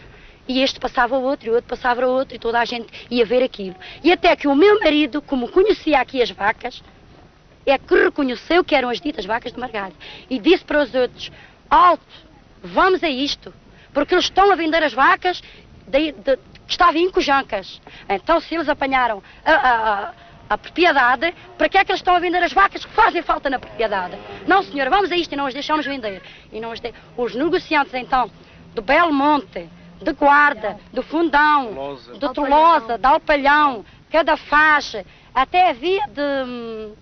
E este passava o outro, e o outro passava o outro, e toda a gente ia ver aquilo. E até que o meu marido, como conhecia aqui as vacas, é que reconheceu que eram as ditas vacas de Margalho. E disse para os outros, alto, vamos a isto, porque eles estão a vender as vacas de, de, que estavam em Cojancas. Então, se eles apanharam a, a, a propriedade, para que é que eles estão a vender as vacas que fazem falta na propriedade? Não, senhor, vamos a isto e não as deixamos vender. E não as de... Os negociantes, então, do Belmonte, de Guarda, do Fundão, do Tolosa, de Alpalhão, cada faixa, até havia de,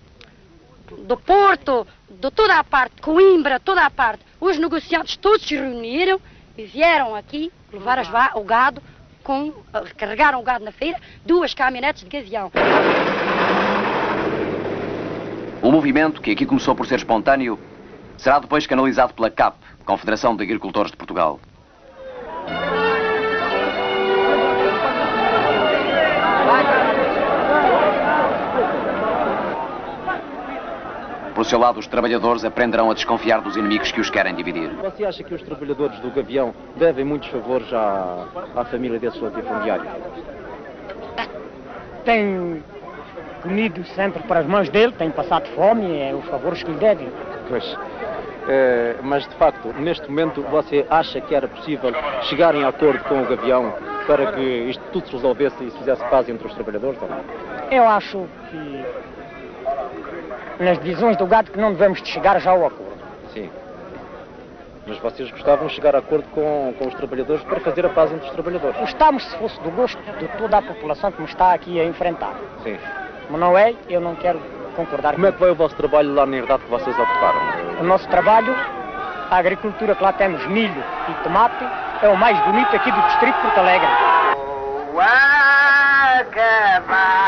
do Porto, de toda a parte, Coimbra, toda a parte. Os negociantes todos se reuniram e vieram aqui levar as o gado, com, carregaram o gado na feira, duas caminhonetes de gavião. O movimento, que aqui começou por ser espontâneo, será depois canalizado pela CAP, Confederação de Agricultores de Portugal. Por seu lado, os trabalhadores aprenderão a desconfiar dos inimigos que os querem dividir. Você acha que os trabalhadores do Gavião devem muitos favores à, à família desse latifundiário? Tem comido sempre para as mãos dele, tem passado fome, é os favores que lhe devem. Pois. É, mas de facto, neste momento, você acha que era possível chegarem a acordo com o Gavião para que isto tudo se resolvesse e se fizesse paz entre os trabalhadores ou não? Eu acho que nas divisões do gado que não devemos de chegar já ao acordo. Sim. Mas vocês gostavam de chegar a acordo com, com os trabalhadores para fazer a paz entre os trabalhadores? Gostamos se fosse do gosto de toda a população que me está aqui a enfrentar. Sim. Mas não é, eu não quero concordar Como é que vai o vosso trabalho lá na herdade que vocês ocuparam? O nosso trabalho, a agricultura que lá temos, milho e tomate, é o mais bonito aqui do distrito de Porto Alegre. Ao acabar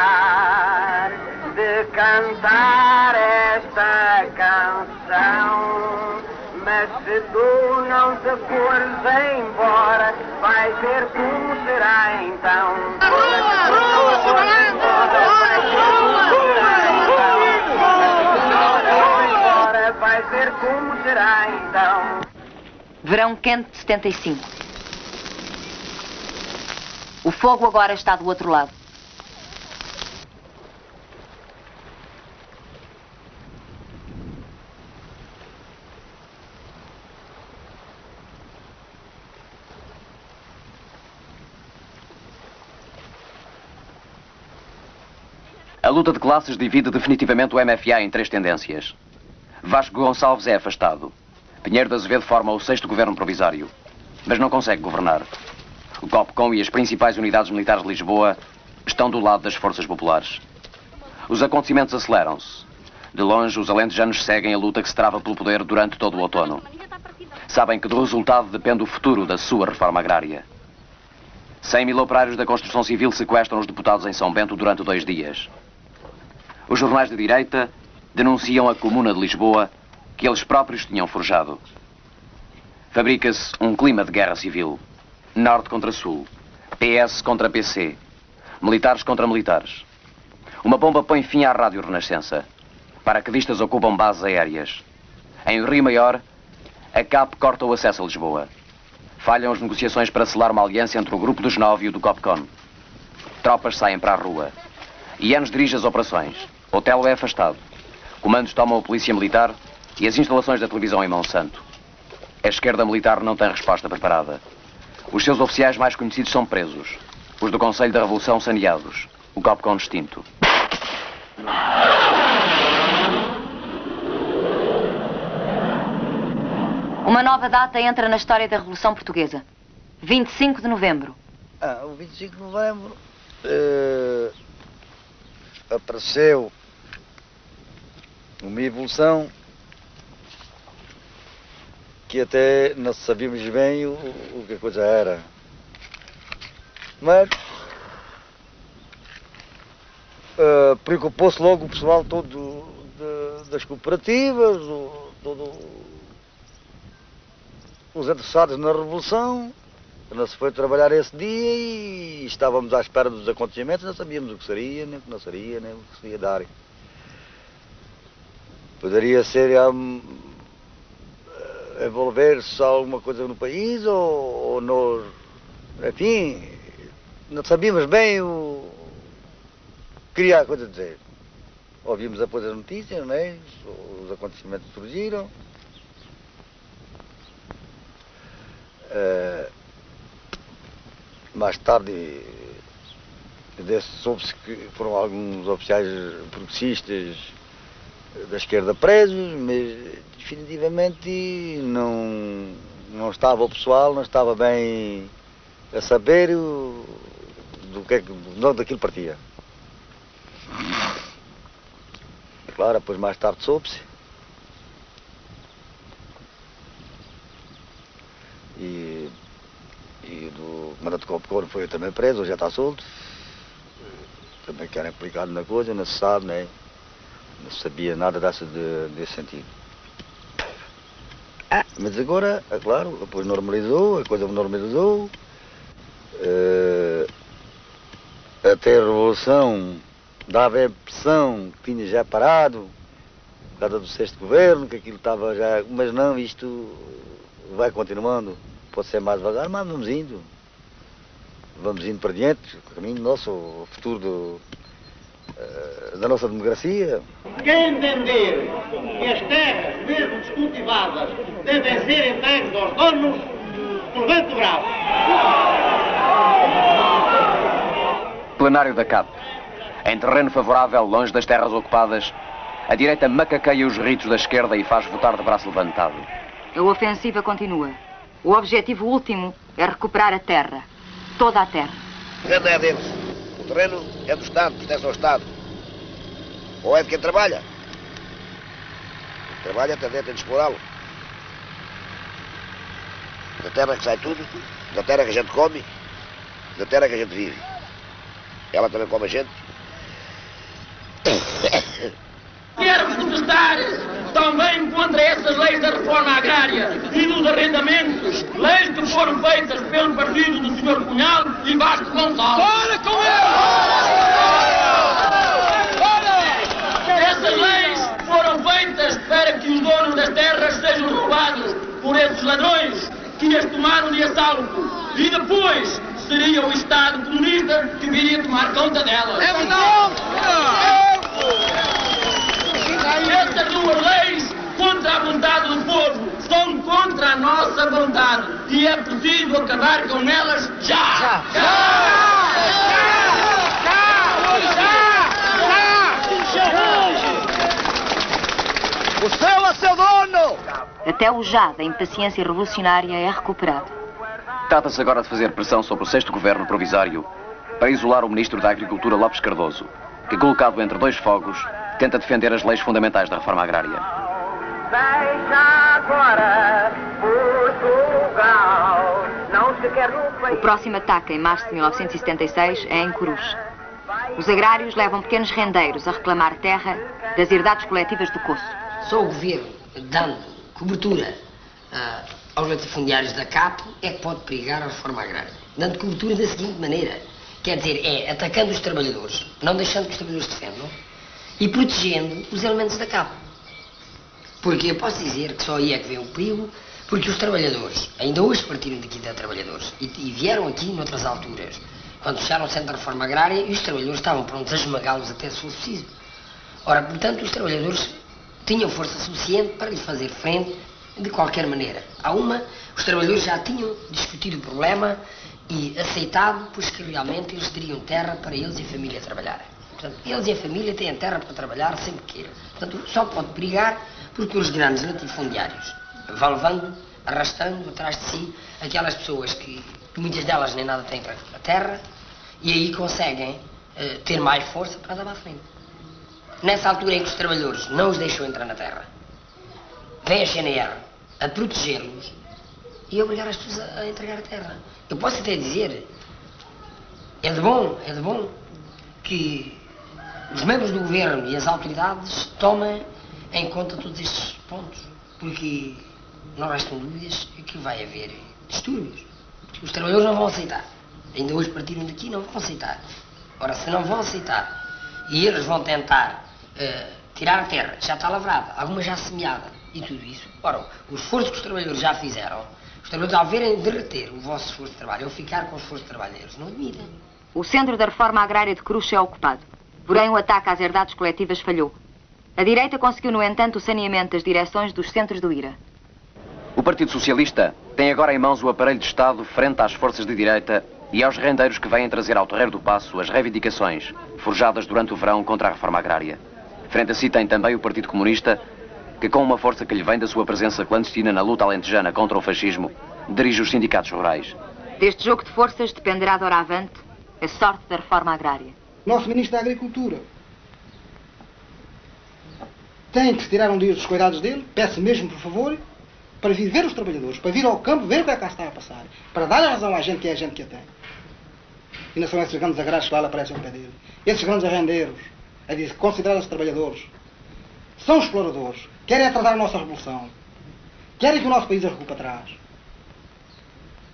de cantar esta canção, mas se tu não te fores embora, vai ver como será então. Vai ver como será então. Verão quente de 75. O fogo agora está do outro lado. A luta de classes divide definitivamente o MFA em três tendências. Vasco Gonçalves é afastado. Pinheiro de Azevedo forma o sexto governo provisório, mas não consegue governar. O COPCOM e as principais unidades militares de Lisboa estão do lado das forças populares. Os acontecimentos aceleram-se. De longe, os alentejanos seguem a luta que se trava pelo poder durante todo o outono. Sabem que do resultado depende o futuro da sua reforma agrária. 100 mil operários da construção civil sequestram os deputados em São Bento durante dois dias. Os jornais de direita denunciam a Comuna de Lisboa que eles próprios tinham forjado. Fabrica-se um clima de guerra civil. Norte contra Sul. PS contra PC. Militares contra militares. Uma bomba põe fim à Rádio Renascença. Paraquedistas ocupam bases aéreas. Em Rio Maior, a CAP corta o acesso a Lisboa. Falham as negociações para selar uma aliança entre o Grupo dos Nove e o do Copcon. Tropas saem para a rua. Ianos dirige as operações. Otelo é afastado. Comandos tomam a polícia militar e as instalações da televisão em Monsanto. A esquerda militar não tem resposta preparada. Os seus oficiais mais conhecidos são presos. Os do Conselho da Revolução saneados. O Copcon extinto. Uma nova data entra na história da Revolução Portuguesa. 25 de novembro. Ah, o 25 de novembro eh, apareceu uma evolução que até não sabíamos bem o, o que a coisa era. Mas eh, preocupou-se logo o pessoal todo de- das cooperativas, o- todo os interessados na Revolução. Não se foi trabalhar esse dia e estávamos à espera dos acontecimentos, não sabíamos o que seria, nem o que não seria, nem o que se ia dar. Poderia ser eh, envolver-se alguma coisa no país ou, ou nós, enfim, não sabíamos bem o que queria a coisa dizer. Ouvimos depois as notícias, é? os acontecimentos surgiram. Eh, mais tarde soube-se que foram alguns oficiais progressistas da esquerda presos, mas definitivamente não, não estava o pessoal, não estava bem a saber o- do que é que de onde aquilo partia. Claro, depois mais tarde soube-se. E, e do comandante Copcor foi também preso, hoje já está solto. Também querem implicado na coisa, não se sabe, né? Não sabia nada dessa de- desse sentido. Ah, mas agora, é claro, depois normalizou, a coisa normalizou. Eh, até a Revolução dava a impressão que tinha já parado, por causa do sexto governo, que aquilo estava já. Mas não, isto vai continuando. Pode ser mais devagar, mas vamos indo. Vamos indo para diante, o caminho nosso, o futuro do, da nossa democracia. Quem entender que as terras, mesmo descultivadas, devem ser entregues aos donos, levante o braço. Plenário da CAP. Em terreno favorável, longe das terras ocupadas, a direita macaqueia os ritos da esquerda e faz votar de braço levantado. A ofensiva continua. O objetivo último é recuperar a terra. Toda a terra. O terreno é do Estado, pertence ao Estado. Ou é de quem trabalha. Quem trabalha também tem de explorá-lo. Da terra que sai tudo, da terra que a gente come, da terra que a gente vive. Ela também come a gente. Quero protestar também contra essas leis da reforma agrária e dos arrendamentos, leis que foram feitas pelo partido do Sr. Cunhal e Vasco Gonçalves. Fora com eles! Essas leis foram feitas para que os donos das terras sejam roubados por esses ladrões que as tomaram de assalto e depois seria o Estado comunista que viria tomar conta delas. É Estas duas leis, contra a vontade do povo, são contra a nossa vontade. E é preciso acabar com elas já! já. O céu é seu dono! Até o já da impaciência revolucionária é recuperado. Trata-se agora de fazer pressão sobre o sexto governo provisório para isolar o ministro da Agricultura Lopes Cardoso, que, colocado entre dois fogos, tenta defender as leis fundamentais da reforma agrária. Deixa agora Portugal. Não se quer no O próximo ataque, em março de 1976, é em Coruche. Os agrários levam pequenos rendeiros a reclamar terra das herdades coletivas do Coço. Só o governo dando cobertura ah, aos latifundiários da CAP é que pode perigar a reforma agrária. Dando cobertura da seguinte maneira: quer dizer, é atacando os trabalhadores, não deixando que os trabalhadores defendam e protegendo os elementos da CAP. Porque eu posso dizer que só aí é que vem o perigo, porque os trabalhadores, ainda hoje partiram daqui de trabalhadores e, e vieram aqui noutras alturas, quando fecharam o centro da reforma agrária e os trabalhadores estavam prontos a esmagá-los até se fosse preciso. Ora, portanto, os trabalhadores tinham força suficiente para lhe fazer frente de qualquer maneira. Há uma, os trabalhadores já tinham discutido o problema e aceitado, pois que realmente eles teriam terra para eles e a família trabalharem. Portanto, eles e a família têm terra para trabalhar sempre que queiram. Portanto, só pode brigar porque os grandes latifundiários vão levando, arrastando atrás de si aquelas pessoas que, muitas delas nem nada têm para a terra, e aí conseguem eh, ter mais força para andar à frente. Nessa altura em que os trabalhadores não os deixam entrar na terra, vem a CNR a protegê-los e a obrigar as pessoas a, a entregar a terra. Eu posso até dizer, é de bom, é de bom que os membros do governo e as autoridades tomem em conta todos estes pontos, porque não restam dúvidas que vai haver distúrbios. Os trabalhadores não vão aceitar. Ainda hoje partiram daqui não vão aceitar. Ora, se não vão aceitar e eles vão tentar eh, tirar a terra, já está lavrada, alguma já semeada e tudo isso. Ora, o esforço que os trabalhadores já fizeram, os trabalhadores ao verem derreter o vosso esforço de trabalho ou ficar com o esforço de trabalho deles, não admitem. O centro da reforma agrária de Coruche é ocupado. Porém, o ataque às herdades coletivas falhou. A direita conseguiu, no entanto, o saneamento das direções dos centros do IRA. O Partido Socialista tem agora em mãos o aparelho de Estado frente às forças de direita e aos rendeiros que vêm trazer ao Terreiro do Passo as reivindicações forjadas durante o verão contra a reforma agrária. Frente a si tem também o Partido Comunista, que com uma força que lhe vem da sua presença clandestina na luta alentejana contra o fascismo, dirige os sindicatos rurais. Deste jogo de forças dependerá de avante a sorte da reforma agrária. Nosso Ministro da Agricultura tem que se tirar um dia dos cuidados dele, peço mesmo, por favor, para vir ver os trabalhadores, para vir ao campo ver o que é que está a passar, para dar a razão à gente que é a gente que a tem. E não são esses grandes agrários que lá aparecem ao pé dele. Esses grandes arrendeiros, a dizer, considerados trabalhadores, são exploradores, querem atrasar a nossa revolução, querem que o nosso país arrecue para trás.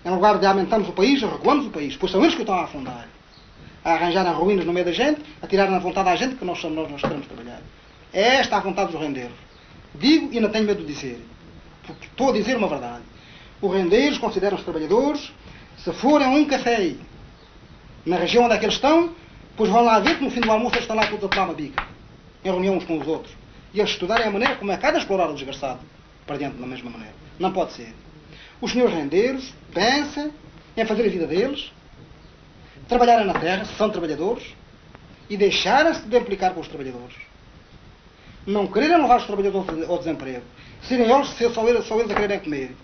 Em lugar de aumentarmos o país, recuamos o país, pois são eles que estão a afundar. A arranjarem ruínas no meio da gente, a tirarem a vontade à gente que nós, nós, nós queremos trabalhar. É esta a vontade dos rendeiros. Digo e não tenho medo de dizer, porque estou a dizer uma verdade. Os rendeiros consideram os trabalhadores, se forem a um café na região onde é que eles estão, pois vão lá ver que no fim do almoço eles estão lá todos a tomar uma bica, em reunião uns com os outros. E eles estudarem a maneira como é de explorar o desgraçado para dentro da mesma maneira. Não pode ser. Os senhores rendeiros pensam em fazer a vida deles, trabalharem na terra, são trabalhadores, e deixarem-se de implicar com os trabalhadores. Não quererem levar os trabalhadores ao desemprego. Serem eles, ser só eles, só eles a quererem comer.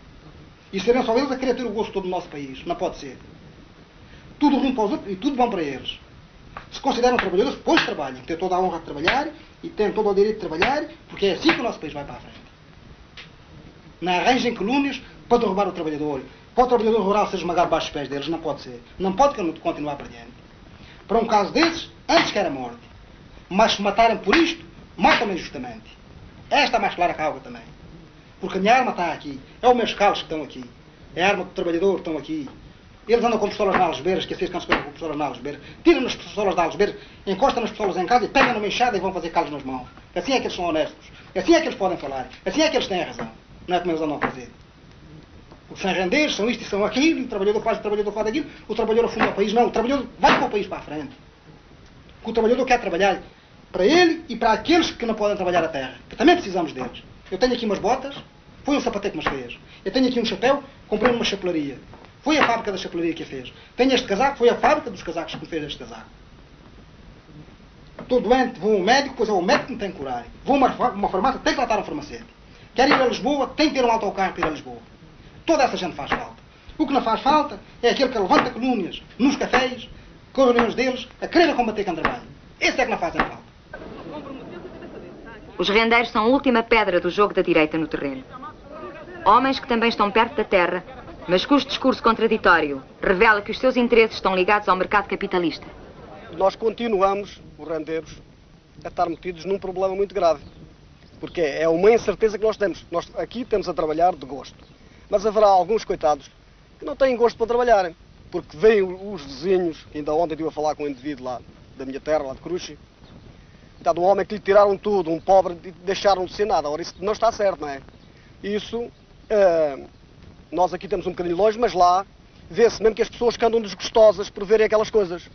E serem só eles a querer ter o gosto todo do nosso país. Não pode ser. Tudo ruim para os outros e tudo bom para eles. Se consideram trabalhadores, pois trabalhem. Têm toda a honra de trabalhar e têm todo o direito de trabalhar, porque é assim que o nosso país vai para a frente. Não arranjem calúnias para derrubar o trabalhador. Para o trabalhador rural ser esmagado baixo os pés deles. Não pode ser. Não pode continuar para diante. Para um caso desses, antes que era morte. Mas se matarem por isto, matam-me injustamente. Esta é mais clara a água também. Porque a minha arma está aqui. É os meus calos que estão aqui. É a arma do trabalhador que estão aqui. Eles andam com pistolas na algesbeira, esqueci que se com pistolas na algesbeira. Tiram as pistolas da algesbeira, encostam as pistolas em casa e pegam numa enxada e vão fazer calos nas mãos. Assim é que eles são honestos. Assim é que eles podem falar. Assim é que eles têm a razão. Não é como eles andam a fazer. Os sem rendeiros são isto e são aquilo, o trabalhador faz, o trabalhador faz aquilo, o trabalhador afunda o país. Não, o trabalhador vai com o país para a frente. Porque o trabalhador quer trabalhar para ele e para aqueles que não podem trabalhar a terra, que também precisamos deles. Eu tenho aqui umas botas, foi um sapateiro que me fez. Eu tenho aqui um chapéu, comprei numa chapelaria. Foi a fábrica da chapelaria que a fez. Tenho este casaco, foi a fábrica dos casacos que me fez este casaco. Estou doente, vou ao médico, pois é o médico que me tem que curar. Vou a uma, uma farmácia, tem que lá estar um farmacêutico. Quero ir a Lisboa, tem que ter um autocarro para ir a Lisboa. Toda essa gente faz falta. O que não faz falta é aquele que levanta colúnias nos cafés, com reuniões deles, a querer combater com trabalho. Esse é que não fazem falta. Os rendeiros são a última pedra do jogo da direita no terreno. Homens que também estão perto da terra, mas cujo discurso contraditório revela que os seus interesses estão ligados ao mercado capitalista. Nós continuamos, os rendeiros, a estar metidos num problema muito grave. Porque é uma incerteza que nós temos. Nós aqui temos a trabalhar de gosto. Mas haverá alguns coitados que não têm gosto para trabalharem. Porque vêm os vizinhos, ainda ontem estive a falar com um indivíduo lá da minha terra, lá de Cruxi, Está de um homem que lhe tiraram tudo, um pobre, e deixaram de ser nada. Ora, isso não está certo, não é? Isso, uh, nós aqui temos um bocadinho longe, mas lá vê-se mesmo que as pessoas que andam desgostosas por verem aquelas coisas.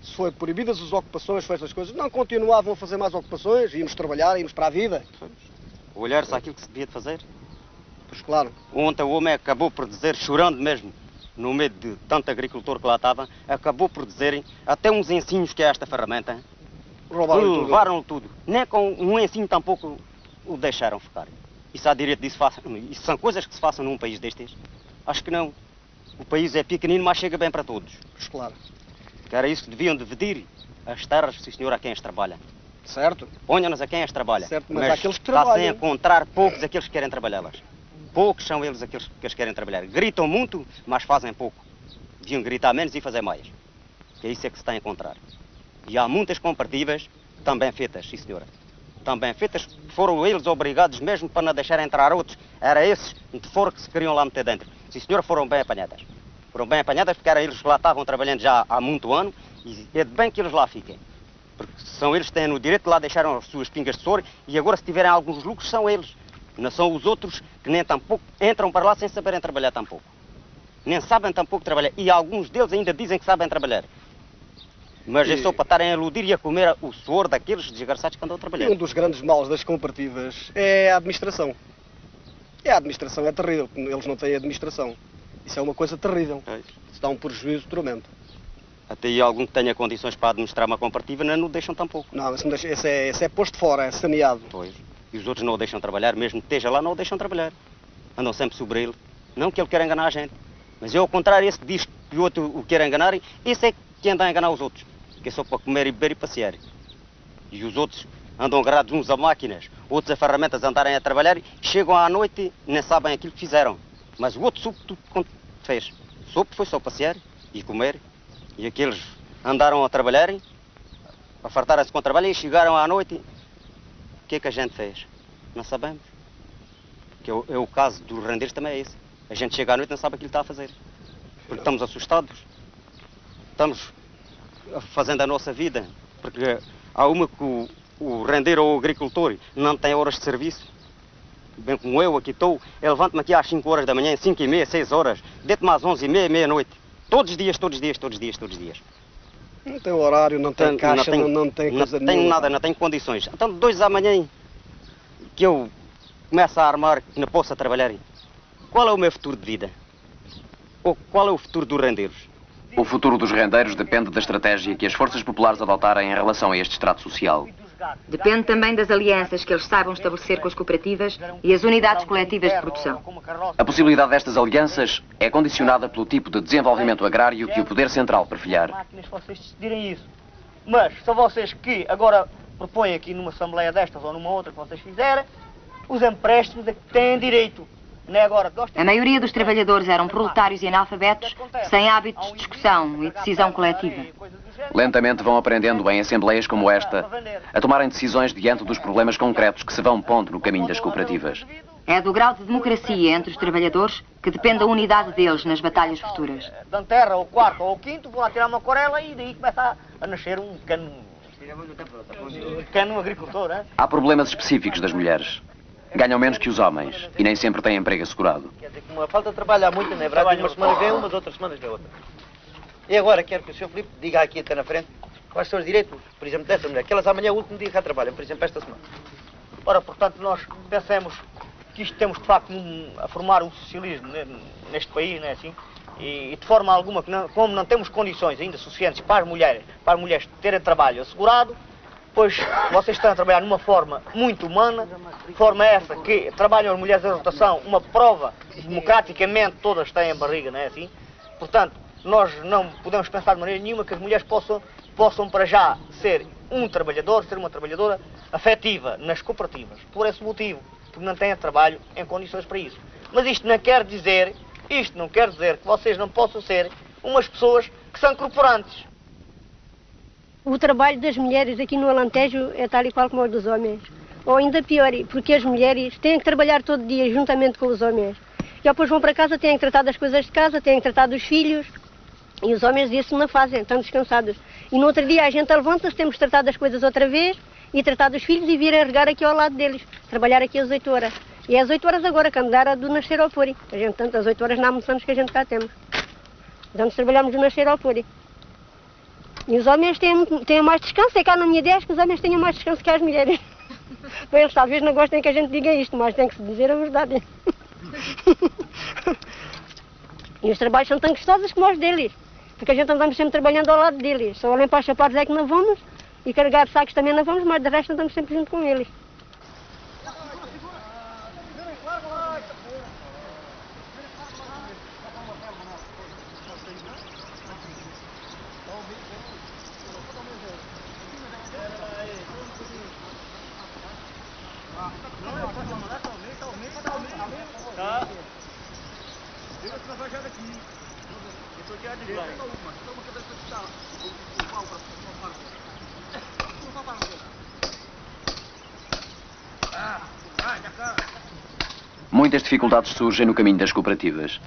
Se foi proibidas as ocupações, foi essas coisas, não continuavam a fazer mais ocupações, íamos trabalhar, íamos para a vida. Olhar-se àquilo que se devia de fazer. Pois claro. Ontem o homem acabou por dizer, chorando mesmo, no meio de tanto agricultor que lá estava, acabou por dizerem até uns ensinos que é esta ferramenta. Roubaram tudo. Levaram tudo. Nem com um ensino tampouco o deixaram ficar. Isso há direito disso faça. Isso são coisas que se façam num país destes? Acho que não. O país é pequenino, mas chega bem para todos. Pois claro. Que era isso que deviam dividir as terras, sim senhor, a quem as trabalha. Certo. Ponham-nas a quem as trabalha. Certo, mas, mas aqueles que está trabalham. sem encontrar poucos aqueles que querem trabalhá-las. Poucos são eles aqueles que as querem trabalhar. Gritam muito, mas fazem pouco. Deviam gritar menos e fazer mais. Que é isso é que se está a encontrar. E há muitas comparativas também feitas, sim senhora. Também feitas, foram eles obrigados mesmo para não deixar entrar outros. Era esses de fora que se queriam lá meter dentro. Sim senhora, foram bem apanhadas. Foram bem apanhadas porque eram eles que lá estavam trabalhando já há muito ano e é de bem que eles lá fiquem. Porque são eles que têm o direito de lá deixaram as suas pingas de soro e agora se tiverem alguns lucros são eles. Não são os outros que nem tampouco entram para lá sem saberem trabalhar tampouco. Nem sabem tampouco trabalhar. E alguns deles ainda dizem que sabem trabalhar. Mas é só para estarem a iludir e a comer o suor daqueles desgraçados que andam a E trabalhar. um dos grandes males das cooperativas é a administração. É a administração, é terrível. Eles não têm administração. Isso é uma coisa terrível. Isso dá um prejuízo tremendo. Até aí algum que tenha condições para administrar uma cooperativa não o deixam tampouco. Não, esse é, esse é posto fora, é saneado. Pois. E os outros não o deixam trabalhar, mesmo que esteja lá, não o deixam trabalhar. Andam sempre sobre ele. Não que ele queira enganar a gente. Mas é ao contrário, esse que diz que o outro o quer enganar, esse é que anda a enganar os outros. Que é só para comer e beber e passear. E os outros andam agarrados uns a máquinas, outros a ferramentas a andarem a trabalhar, chegam à noite e nem sabem aquilo que fizeram. Mas o outro soube tudo quanto fez. Soube foi só passear e comer. E aqueles andaram a trabalhar, a fartarem-se com trabalho e chegaram à noite. O que é que a gente fez? Não sabemos. Que é o, é o caso dos rendeiros também é esse. A gente chega à noite e não sabe aquilo que está a fazer. Porque estamos assustados. Estamos fazendo a nossa vida. Porque há uma que o, o rendeiro ou o agricultor não tem horas de serviço. Bem como eu aqui estou, eu levanto-me aqui às 5 horas da manhã, 5 e meia, 6 horas, deito-me às 11 e meia, meia-noite. Todos os dias, todos os dias, todos os dias, todos os dias. Não tem horário, não tem caixa, não, não tem coisa não tenho nenhuma. nada, não tenho condições. Então, dois da manhã que eu começo a armar que não possa trabalhar. Qual é o meu futuro de vida? Ou qual é o futuro dos rendeiros? O futuro dos rendeiros depende da estratégia que as forças populares adotarem em relação a este extrato social. Depende também das alianças que eles saibam estabelecer com as cooperativas e as unidades coletivas de produção. A possibilidade destas alianças é condicionada pelo tipo de desenvolvimento agrário que o Poder Central perfilhar. máquinas vocês decidirem isso. Mas são vocês que agora propõem aqui numa assembleia destas ou numa outra que vocês fizerem, os empréstimos a que têm direito. É nós A maioria dos trabalhadores eram proletários e analfabetos, sem hábitos de discussão e decisão coletiva. Lentamente vão aprendendo em assembleias como esta a tomarem decisões diante dos problemas concretos que se vão pondo no caminho das cooperativas. É do grau de democracia entre os trabalhadores que depende a unidade deles nas batalhas futuras. Da terra, ou quarto ou quinto, vão lá tirar uma corela e daí começa a, nascer um pequeno, um pequeno agricultor. Hein? Há problemas específicos das mulheres. Ganham menos que os homens e nem sempre têm emprego assegurado. Quer dizer, como a falta de trabalho há muito, não é verdade? Umas semanas vem umas, outras semanas vem outra. E agora quero que o Sr. Filipe diga aqui até na frente quais são os direitos, por exemplo, dessa mulher, que elas amanhã é o último dia que cá trabalham, por exemplo, esta semana. Ora, portanto, nós pensamos que isto temos de facto a formar um socialismo ne- neste país, não é assim? E, e de forma alguma, que não- como não temos condições ainda suficientes para as mulheres, para as mulheres terem trabalho assegurado, pois vocês estão a trabalhar numa forma muito humana, forma essa que trabalham as mulheres em rotação, uma prova democraticamente todas têm barriga, não é assim? Portanto, nós não podemos pensar de maneira nenhuma que as mulheres possam, possam para já ser um trabalhador, ser uma trabalhadora afetiva nas cooperativas, por esse motivo, porque não têm trabalho em condições para isso. Mas isto não quer dizer, isto não quer dizer que vocês não possam ser umas pessoas que são corporantes. O trabalho das mulheres aqui no Alentejo é tal e qual como o dos homens. Ou ainda pior, porque as mulheres têm que trabalhar todo dia juntamente com os homens. E depois vão para casa, têm que tratar das coisas de casa, têm que tratar dos filhos. E os homens isso não fazem, estão descansados. E no outro dia a gente levanta-se, temos que tratar coisas outra vez e tratar dos filhos e vir a regar aqui ao lado deles. Trabalhar aqui às 8 horas. E às 8 horas agora, que a mudar a do nascer ao fúri. A gente, tanto às 8 horas não almoçamos que a gente cá temos. Então trabalhamos do nascer ao fúri. E os homens têm, têm mais descanso, é cá na minha ideia que os homens tenham mais descanso que as mulheres. Bem, eles talvez não gostem que a gente diga isto, mas tem que se dizer a verdade. E os trabalhos são tão gostosos como os deles, porque a gente andamos sempre trabalhando ao lado deles. Só limpar os sapatos é que não vamos, e carregar sacos também não vamos, mas de resto andamos sempre junto com eles. Tá. Diga se vai já daqui. Eu tô aqui à direita. uma. Só uma cabeça de chá. O pau para uma parte. Não vai para Ah, vai, já cá. Muitas dificuldades surgem no caminho das cooperativas.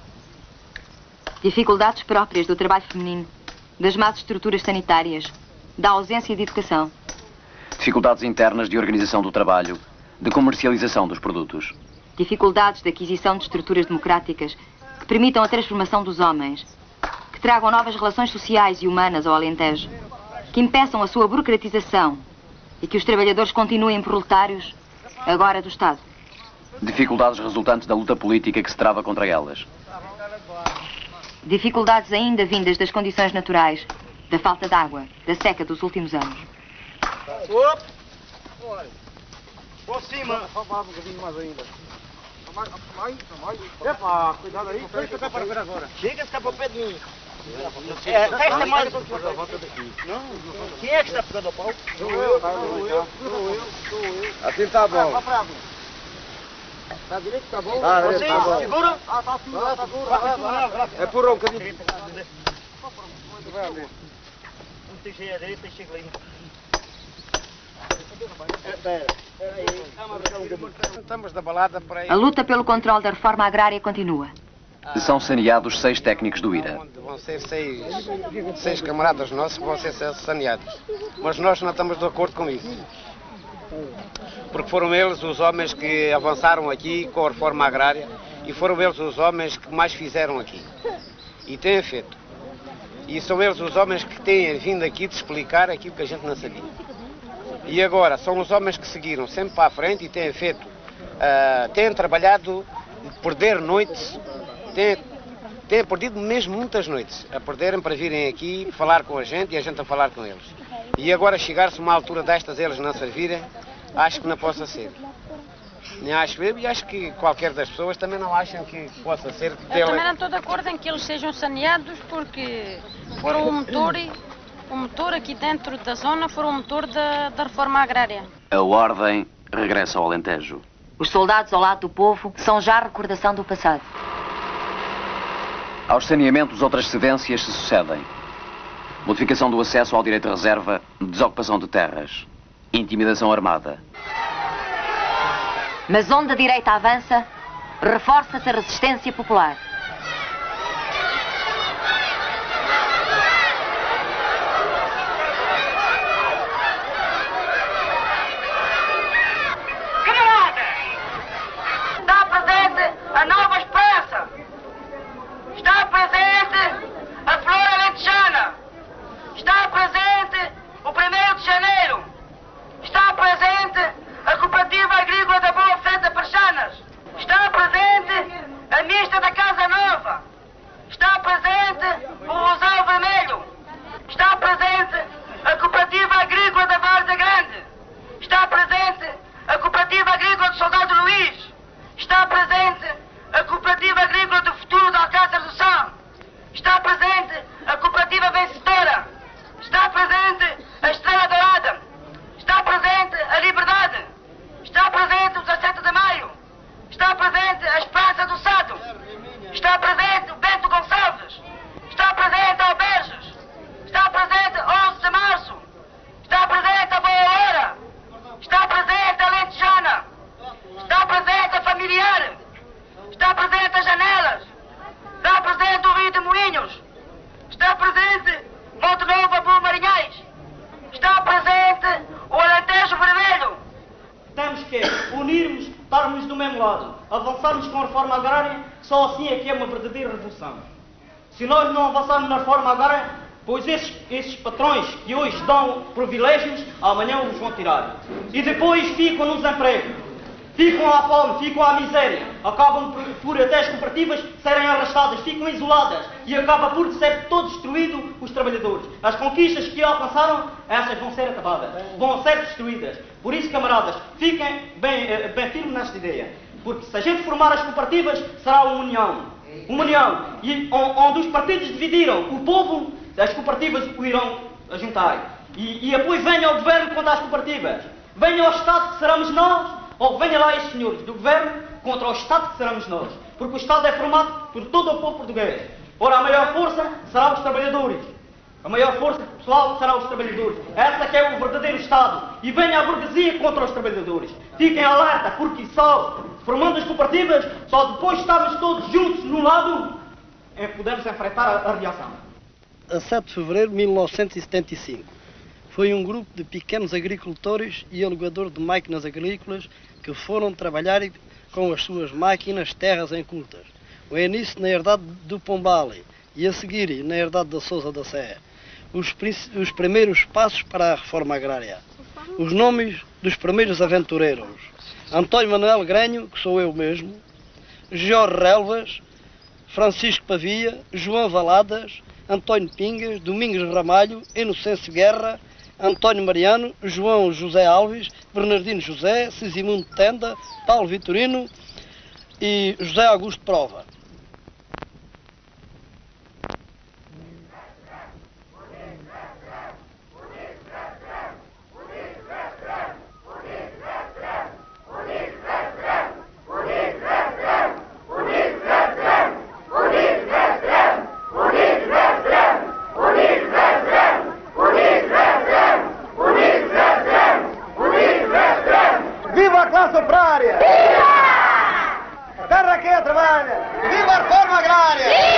Dificuldades próprias do trabalho feminino, das más estruturas sanitárias, da ausência de educação. Dificuldades internas de organização do trabalho, de comercialização dos produtos. Dificuldades de aquisição de estruturas democráticas que permitam a transformação dos homens, que tragam novas relações sociais e humanas ao Alentejo, que impeçam a sua burocratização e que os trabalhadores continuem proletários, agora do Estado. Dificuldades resultantes da luta política que se trava contra elas. Dificuldades ainda vindas das condições naturais, da falta de água, da seca dos últimos anos. Opa! Por cima. Um bocadinho mais ainda. Mais, mais, mais. Epa, cuidado aí. Deixa para ver agora. Chega-se cá para o pé de mim. É, mais. Volta daqui. Não, Quem é que está pegando o pau? Sou eu, sou eu, sou eu, sou eu. Assim tá bom. Vá para lá. Tá direito, tá bom? Tá, Você tá bom. segura? Ah, tá segura, tá segura. Vai, vai, vai. É por um bocadinho. Vai ver. Não cheio à direita, cheio ali. A luta pelo controle da reforma agrária continua. São saneados seis técnicos do IRA. Vão ser seis, seis camaradas nossos que vão ser saneados. Mas nós não estamos de acordo com isso. Porque foram eles os homens que avançaram aqui com a reforma agrária e foram eles os homens que mais fizeram aqui. E têm feito. E são eles os homens que têm vindo aqui de explicar aquilo que a gente não sabia. E agora são os homens que seguiram sempre para a frente e têm feito, ah, têm trabalhado, perder noites, têm, têm perdido mesmo muitas noites a perderem para virem aqui falar com a gente e a gente a falar com eles. E agora chegar-se uma altura destas eles não servirem, acho que não possa ser. Nem acho eu e acho que qualquer das pessoas também não acham que possa ser. Eu também não estou de acordo em que eles sejam saneados porque foram o motor, o motor aqui dentro da zona, foram o motor da, da reforma agrária. A ordem regressa ao Alentejo. Os soldados ao lado do povo são já recordação do passado. Aos saneamentos, outras cedências se sucedem. Modificação do acesso ao direito de reserva, desocupação de terras, intimidação armada. Mas onde a direita avança, reforça-se a resistência popular. Camaradas! Está presente a nova esperança! Está presente a flor alentejana! Está presente o 1 de janeiro! Está presente a Cooperativa Agrícola da Boa Fé de Parchanas! Está presente a Mista da Casa Nova! Está presente o Rosal Vermelho! Está presente a Cooperativa Agrícola da Várzea Grande! Está presente a Cooperativa Agrícola do Soldado Luís. Está presente a Cooperativa Agrícola do Futuro de Alcácer do São. Está presente a Cooperativa Vencedora. Está presente a Estrela Dourada. Está presente a Liberdade. Está presente o 17 de Maio. Está presente a Esperança do Sado. Está presente o Bento Gonçalves. Está presente a Alberges. Está presente 11 de Março. Está presente a Boa Hora. Está presente a Lentejana. Está presente a Familiar. Está presente a Janelas. Está presente o Rio de Moinhos. Está presente Monte Novo Abu Marinhais. Está presente o Alentejo Vermelho. Temos que unirmos, estarmos do mesmo lado, avançarmos com a reforma agrária, só assim é que é uma verdadeira revolução. Se nós não avançarmos na reforma agrária, pois esses, esses patrões que hoje dão privilégios, amanhã os vão tirar. E depois ficam no desemprego, ficam à fome, ficam à miséria, acabam por, por até as cooperativas serem arrastadas, ficam isoladas e acaba por ser todo destruído os trabalhadores. As conquistas que alcançaram, essas vão ser acabadas, vão ser destruídas. Por isso, camaradas, fiquem bem, eh, bem firmes nesta ideia. Porque se a gente formar as cooperativas, será uma união. Uma união. E on- onde os partidos dividiram o povo, as cooperativas o irão juntar. E, e depois venha o governo contra as cooperativas. Venha ao Estado que seremos nós, ou venha lá estes senhores do governo contra o Estado que seremos nós. Porque o Estado é formado por todo o povo português. Ora, a maior força será os trabalhadores. A maior força pessoal será os trabalhadores. Essa que é o verdadeiro Estado. E venha a burguesia contra os trabalhadores. Fiquem alerta, porque só formando as cooperativas, só depois de estarmos todos juntos num lado, é que podemos enfrentar a, a reação. a 7 de fevereiro de 1975. Foi um grupo de pequenos agricultores e alugadores de máquinas agrícolas que foram trabalhar com as suas máquinas terras incultas. O início na herdade do Pombale e a seguir na herdade da Sousa da Sé. Os, os primeiros passos para a reforma agrária. Os nomes dos primeiros aventureiros. António Manuel Granho, que sou eu mesmo, Jorge Relvas, Francisco Pavia, João Valadas, António Pingas, Domingos Ramalho, Inocêncio Guerra, António Mariano, João José Alves, Bernardino José, Sisimundo Tenda, Paulo Vitorino e José Augusto Prova. Operária!